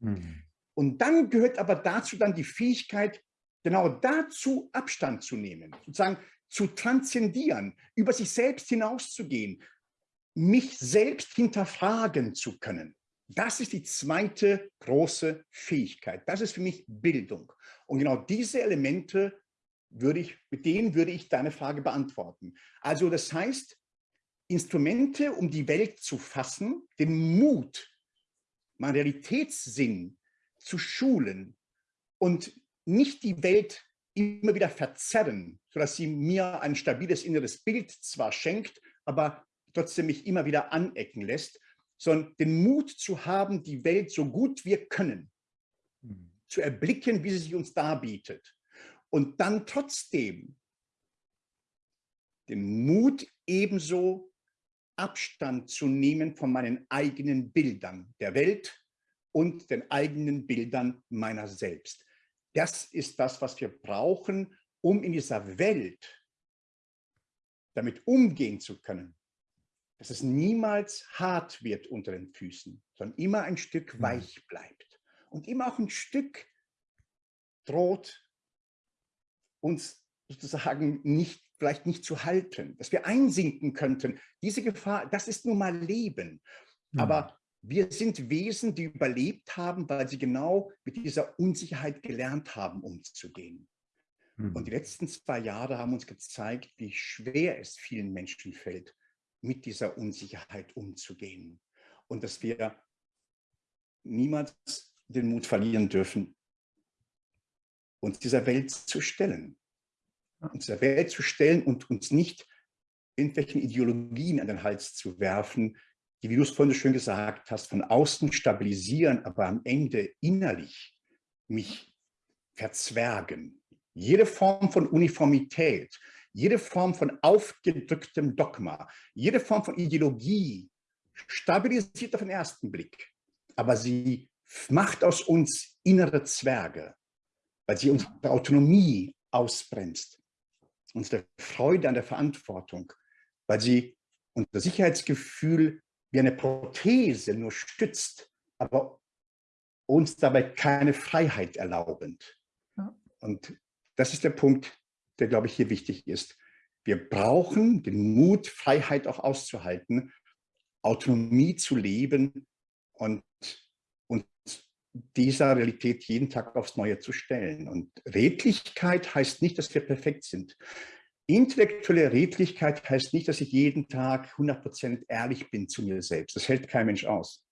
[SPEAKER 2] Mhm. Und dann gehört aber dazu dann die Fähigkeit, genau dazu Abstand zu nehmen, sozusagen zu transzendieren, über sich selbst hinauszugehen, mich selbst hinterfragen zu können. Das ist die zweite große Fähigkeit. Das ist für mich Bildung. Und genau diese Elemente würde ich, mit denen würde ich deine Frage beantworten. Also das heißt, Instrumente, um die Welt zu fassen, den Mut, meinen Realitätssinn zu schulen und nicht die Welt immer wieder verzerren, sodass sie mir ein stabiles inneres Bild zwar schenkt, aber trotzdem mich immer wieder anecken lässt, sondern den Mut zu haben, die Welt so gut wir können, mhm. zu erblicken, wie sie sich uns darbietet. Und dann trotzdem den Mut ebenso Abstand zu nehmen von meinen eigenen Bildern der Welt und den eigenen Bildern meiner selbst. Das ist das, was wir brauchen, um in dieser Welt damit umgehen zu können, dass es niemals hart wird unter den Füßen, sondern immer ein Stück hm. weich bleibt und immer auch ein Stück droht, uns sozusagen nicht, vielleicht nicht zu halten, dass wir einsinken könnten. Diese Gefahr, das ist nun mal Leben. Aber hm. Wir sind Wesen, die überlebt haben, weil sie genau mit dieser Unsicherheit gelernt haben, umzugehen. Mhm. Und die letzten zwei Jahre haben uns gezeigt, wie schwer es vielen Menschen fällt, mit dieser Unsicherheit umzugehen. Und dass wir niemals den Mut verlieren dürfen, uns dieser Welt zu stellen. Uns dieser Welt zu stellen und uns nicht irgendwelchen Ideologien an den Hals zu werfen, die, wie du es vorhin so schön gesagt hast, von außen stabilisieren, aber am Ende innerlich mich verzwergen. Jede Form von Uniformität, jede Form von aufgedrücktem Dogma, jede Form von Ideologie stabilisiert auf den ersten Blick, aber sie macht aus uns innere Zwerge, weil sie unsere Autonomie ausbremst, unsere Freude an der Verantwortung, weil sie unser Sicherheitsgefühl wie eine Prothese nur stützt, aber uns dabei keine Freiheit erlaubend. Ja. Und das ist der Punkt, der, glaube ich, hier wichtig ist. Wir brauchen den Mut, Freiheit auch auszuhalten, Autonomie zu leben und uns dieser Realität jeden Tag aufs Neue zu stellen. Und Redlichkeit heißt nicht, dass wir perfekt sind. Intellektuelle Redlichkeit heißt nicht, dass ich jeden Tag 100% ehrlich bin zu mir selbst. Das hält kein Mensch aus.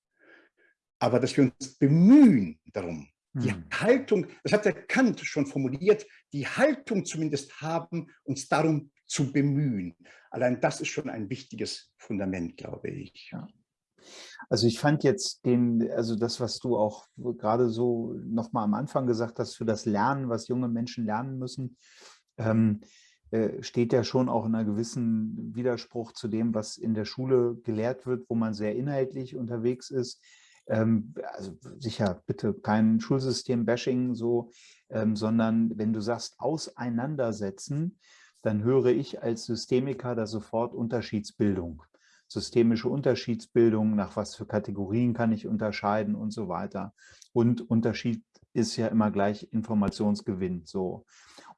[SPEAKER 2] Aber dass wir uns bemühen darum, die hm. Haltung, das hat der Kant schon formuliert, die Haltung zumindest haben, uns darum zu bemühen. Allein das ist schon ein wichtiges Fundament, glaube ich. Ja.
[SPEAKER 1] Also ich fand jetzt den, also das, was du auch gerade so nochmal am Anfang gesagt hast, für das Lernen, was junge Menschen lernen müssen, ähm, äh, steht ja schon auch in einer gewissen Widerspruch zu dem, was in der Schule gelehrt wird, wo man sehr inhaltlich unterwegs ist. Ähm, also sicher, bitte kein Schulsystem-Bashing so, ähm, sondern wenn du sagst, auseinandersetzen, dann höre ich als Systemiker da sofort Unterschiedsbildung systemische Unterschiedsbildung, nach was für Kategorien kann ich unterscheiden und so weiter. Und Unterschied ist ja immer gleich Informationsgewinn. So.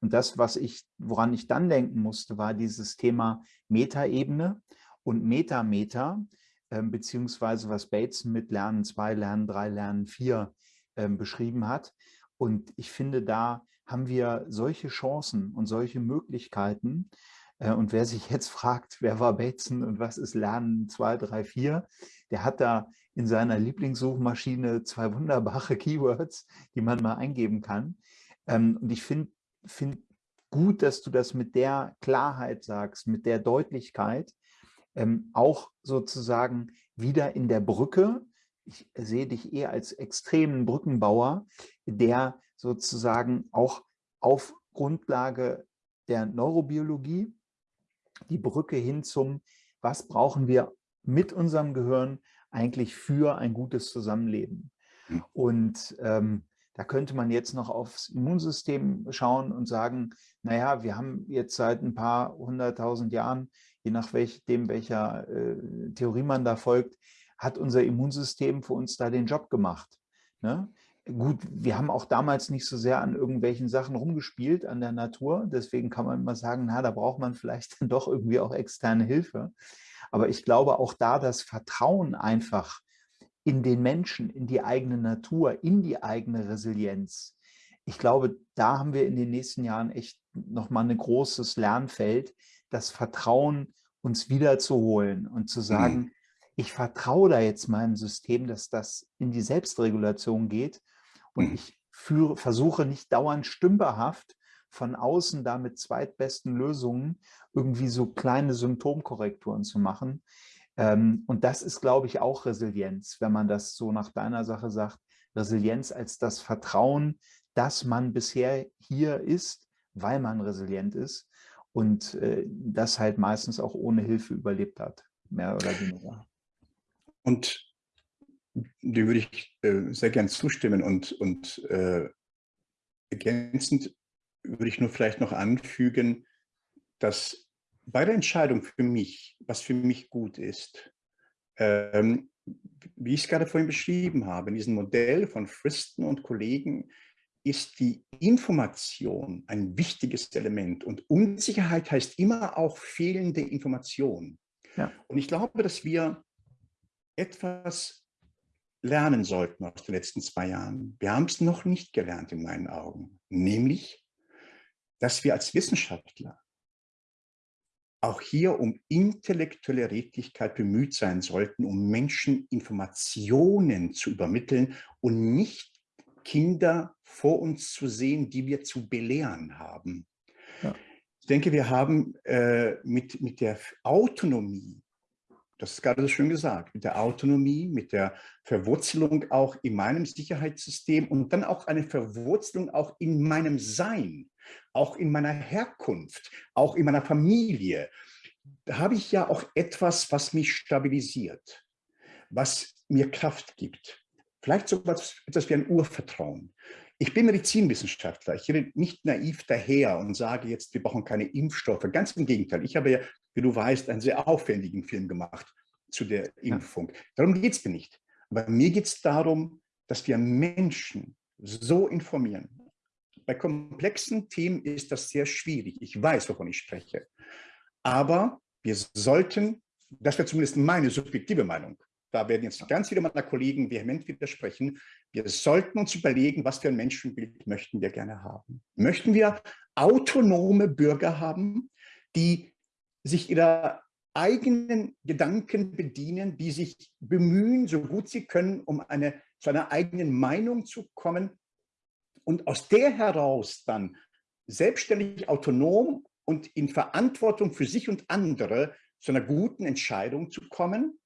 [SPEAKER 1] Und das, was ich, woran ich dann denken musste, war dieses Thema Metaebene und Metameter, äh, beziehungsweise was Bateson mit Lernen 2, Lernen 3, Lernen 4 äh, beschrieben hat. Und ich finde, da haben wir solche Chancen und solche Möglichkeiten, und wer sich jetzt *laughs* fragt, wer war Bateson und was ist Lernen 2, 3, 4, der hat da in seiner Lieblingssuchmaschine zwei wunderbare *laughs* Keywords, die man mal eingeben kann. Ähm, und ich finde find gut, dass du das mit der Klarheit sagst, mit der Deutlichkeit, ähm, auch sozusagen wieder in der Brücke. Ich sehe dich eher als extremen Brückenbauer, der sozusagen auch auf Grundlage der Neurobiologie die Brücke hin zum, was brauchen wir mit unserem Gehirn eigentlich für ein gutes Zusammenleben. Hm. Und ähm, da könnte man jetzt noch aufs Immunsystem schauen und sagen, naja, wir haben jetzt seit ein paar hunderttausend Jahren, je nachdem, welcher äh, Theorie man da folgt, hat unser Immunsystem für uns da den Job gemacht. Ne? Gut, wir haben auch damals nicht so sehr an irgendwelchen Sachen rumgespielt, an der Natur. Deswegen kann man immer sagen, na, da braucht man vielleicht *laughs* dann doch irgendwie auch externe Hilfe. Aber ich glaube auch da das Vertrauen einfach in den Menschen, in die eigene Natur, in die eigene Resilienz. Ich glaube, da haben wir in den nächsten Jahren echt nochmal ein großes Lernfeld, das Vertrauen uns wiederzuholen und zu sagen, mhm. ich vertraue da jetzt meinem System, dass das in die Selbstregulation geht und mhm. ich führe, versuche nicht dauernd stümperhaft von außen da mit zweitbesten Lösungen irgendwie so kleine Symptomkorrekturen zu machen. Ähm, und das ist, glaube ich, auch Resilienz, wenn man das so nach deiner Sache sagt. Resilienz als das Vertrauen, dass man bisher hier ist, weil man resilient ist und äh, das halt meistens auch ohne Hilfe überlebt hat, mehr oder weniger.
[SPEAKER 2] Und dem würde ich äh, sehr gern zustimmen und, und äh, ergänzend würde ich nur vielleicht noch anfügen, dass bei der Entscheidung für mich, was für mich gut ist, ähm, wie ich es gerade vorhin beschrieben habe, in diesem Modell von Fristen und Kollegen ist die Information ein wichtiges Element. Und Unsicherheit heißt immer auch fehlende Information. Ja. Und ich glaube, dass wir etwas lernen sollten aus den letzten zwei Jahren. Wir haben es noch nicht gelernt in meinen Augen, nämlich, dass wir als Wissenschaftler auch hier um intellektuelle Redlichkeit bemüht sein sollten, um Menschen Informationen zu übermitteln und nicht Kinder vor uns zu sehen, die wir zu belehren haben. Ja. Ich denke, wir haben äh, mit, mit der Autonomie das ist gerade so schön gesagt, mit der Autonomie, mit der Verwurzelung auch in meinem Sicherheitssystem und dann auch eine Verwurzelung auch in meinem Sein, auch in meiner Herkunft, auch in meiner Familie. Da habe ich ja auch etwas, was mich stabilisiert, was mir Kraft gibt. Vielleicht so etwas, wie ein Urvertrauen. Ich bin Medizinwissenschaftler. Ich rede nicht naiv daher und sage jetzt, wir brauchen keine Impfstoffe. Ganz im Gegenteil. Ich habe ja wie du weißt, einen sehr aufwendigen Film gemacht zu der Impfung. Darum geht es mir nicht. Aber mir geht es darum, dass wir Menschen so informieren. Bei komplexen Themen ist das sehr schwierig. Ich weiß, wovon ich spreche. Aber wir sollten, das wäre zumindest meine subjektive Meinung, da werden jetzt ganz viele meiner Kollegen vehement widersprechen, wir sollten uns überlegen, was für ein Menschenbild möchten wir gerne haben. Möchten wir autonome Bürger haben, die sich ihrer eigenen Gedanken bedienen, die sich bemühen, so gut sie können, um eine, zu einer eigenen Meinung zu kommen und aus der heraus dann selbstständig, autonom und in Verantwortung für sich und andere zu einer guten Entscheidung zu kommen?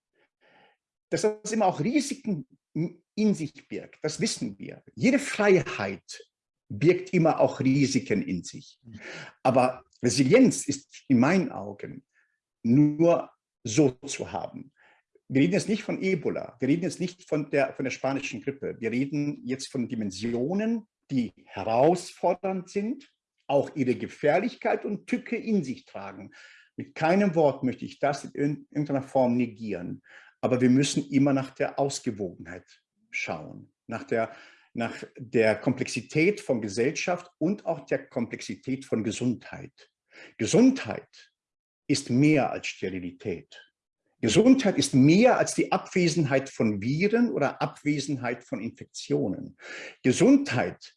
[SPEAKER 2] dass das immer auch Risiken in sich birgt. Das wissen wir. Jede Freiheit birgt immer auch Risiken in sich. Aber Resilienz ist in meinen Augen nur so zu haben. Wir reden jetzt nicht von Ebola, wir reden jetzt nicht von der, von der spanischen Grippe, wir reden jetzt von Dimensionen, die herausfordernd sind, auch ihre Gefährlichkeit und Tücke in sich tragen. Mit keinem Wort möchte ich das in irgendeiner Form negieren, aber wir müssen immer nach der Ausgewogenheit schauen, nach der, nach der Komplexität von Gesellschaft und auch der Komplexität von Gesundheit. Gesundheit ist mehr als Sterilität. Gesundheit ist mehr als die Abwesenheit von Viren oder Abwesenheit von Infektionen. Gesundheit,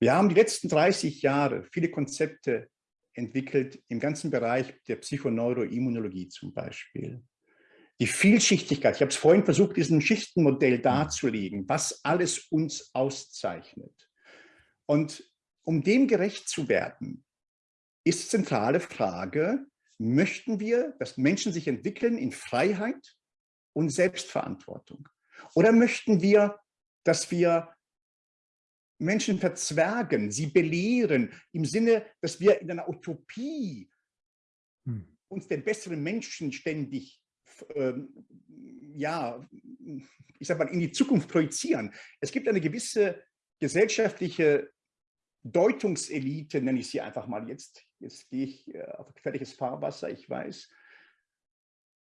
[SPEAKER 2] wir haben die letzten 30 Jahre viele Konzepte entwickelt im ganzen Bereich der Psychoneuroimmunologie zum Beispiel. Die Vielschichtigkeit, ich habe es vorhin versucht, diesen Schichtenmodell darzulegen, was alles uns auszeichnet. Und um dem gerecht zu werden, ist zentrale Frage, möchten wir, dass Menschen sich entwickeln in Freiheit und Selbstverantwortung? Oder möchten wir, dass wir Menschen verzwergen, sie belehren, im Sinne, dass wir in einer Utopie hm. uns den besseren Menschen ständig ähm, ja, ich sag mal, in die Zukunft projizieren. Es gibt eine gewisse gesellschaftliche Deutungselite, nenne ich sie einfach mal jetzt, jetzt gehe ich äh, auf gefährliches Fahrwasser, ich weiß,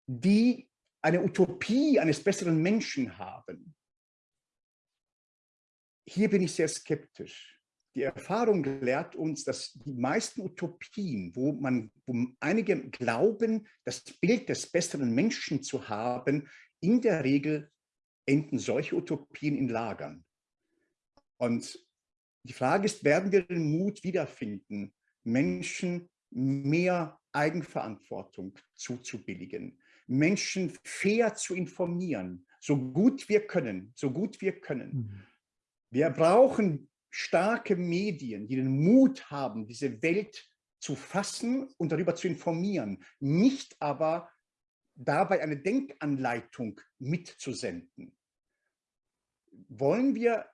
[SPEAKER 2] die eine Utopie eines besseren Menschen haben. Hier bin ich sehr skeptisch. Die Erfahrung lehrt uns, dass die meisten Utopien, wo man, wo einige glauben, das Bild des besseren Menschen zu haben, in der Regel enden solche Utopien in Lagern. Und die Frage ist, werden wir den Mut wiederfinden, Menschen mehr Eigenverantwortung zuzubilligen, Menschen fair zu informieren, so gut wir können, so gut wir können. Mhm. Wir brauchen starke Medien, die den Mut haben, diese Welt zu fassen und darüber zu informieren, nicht aber dabei eine Denkanleitung mitzusenden. Wollen wir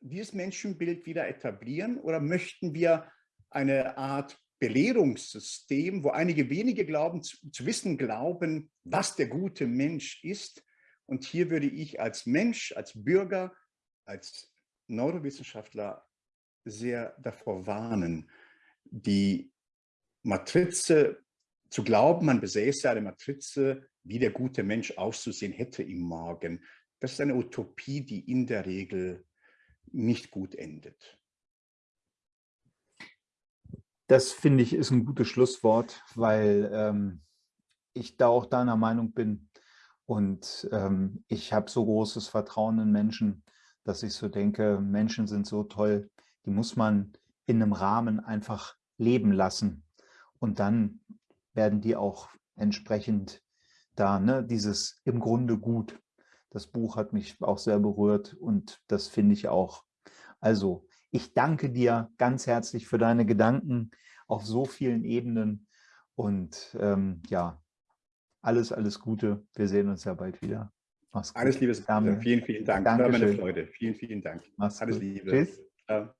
[SPEAKER 2] dieses Menschenbild wieder etablieren oder möchten wir eine Art Belehrungssystem, wo einige wenige glauben, zu, zu, wissen glauben, was der gute Mensch ist. Und hier würde ich als Mensch, als Bürger, als Neurowissenschaftler sehr davor warnen, die Matrize zu glauben, man besäße eine Matrize, wie der gute Mensch auszusehen hätte im Morgen. Das ist eine Utopie, die in der Regel nicht gut endet.
[SPEAKER 1] Das finde ich ist ein gutes Schlusswort, weil ähm, ich da auch deiner Meinung bin und ähm, ich habe so großes Vertrauen in Menschen, dass ich so denke, Menschen sind so toll, die muss man in einem Rahmen einfach leben lassen und dann werden die auch entsprechend da, ne, dieses im Grunde gut. Das Buch hat mich auch sehr berührt und das finde ich auch. Also, ich danke dir ganz herzlich für deine Gedanken auf so vielen Ebenen und ähm, ja, alles, alles Gute. Wir sehen uns ja bald wieder.
[SPEAKER 2] Mach's gut. Alles Liebe, Vielen, vielen Dank.
[SPEAKER 1] Dankeschön.
[SPEAKER 2] War meine Freude. Vielen, vielen Dank.
[SPEAKER 1] Mach's alles gut. Liebe. Tschüss. Ciao.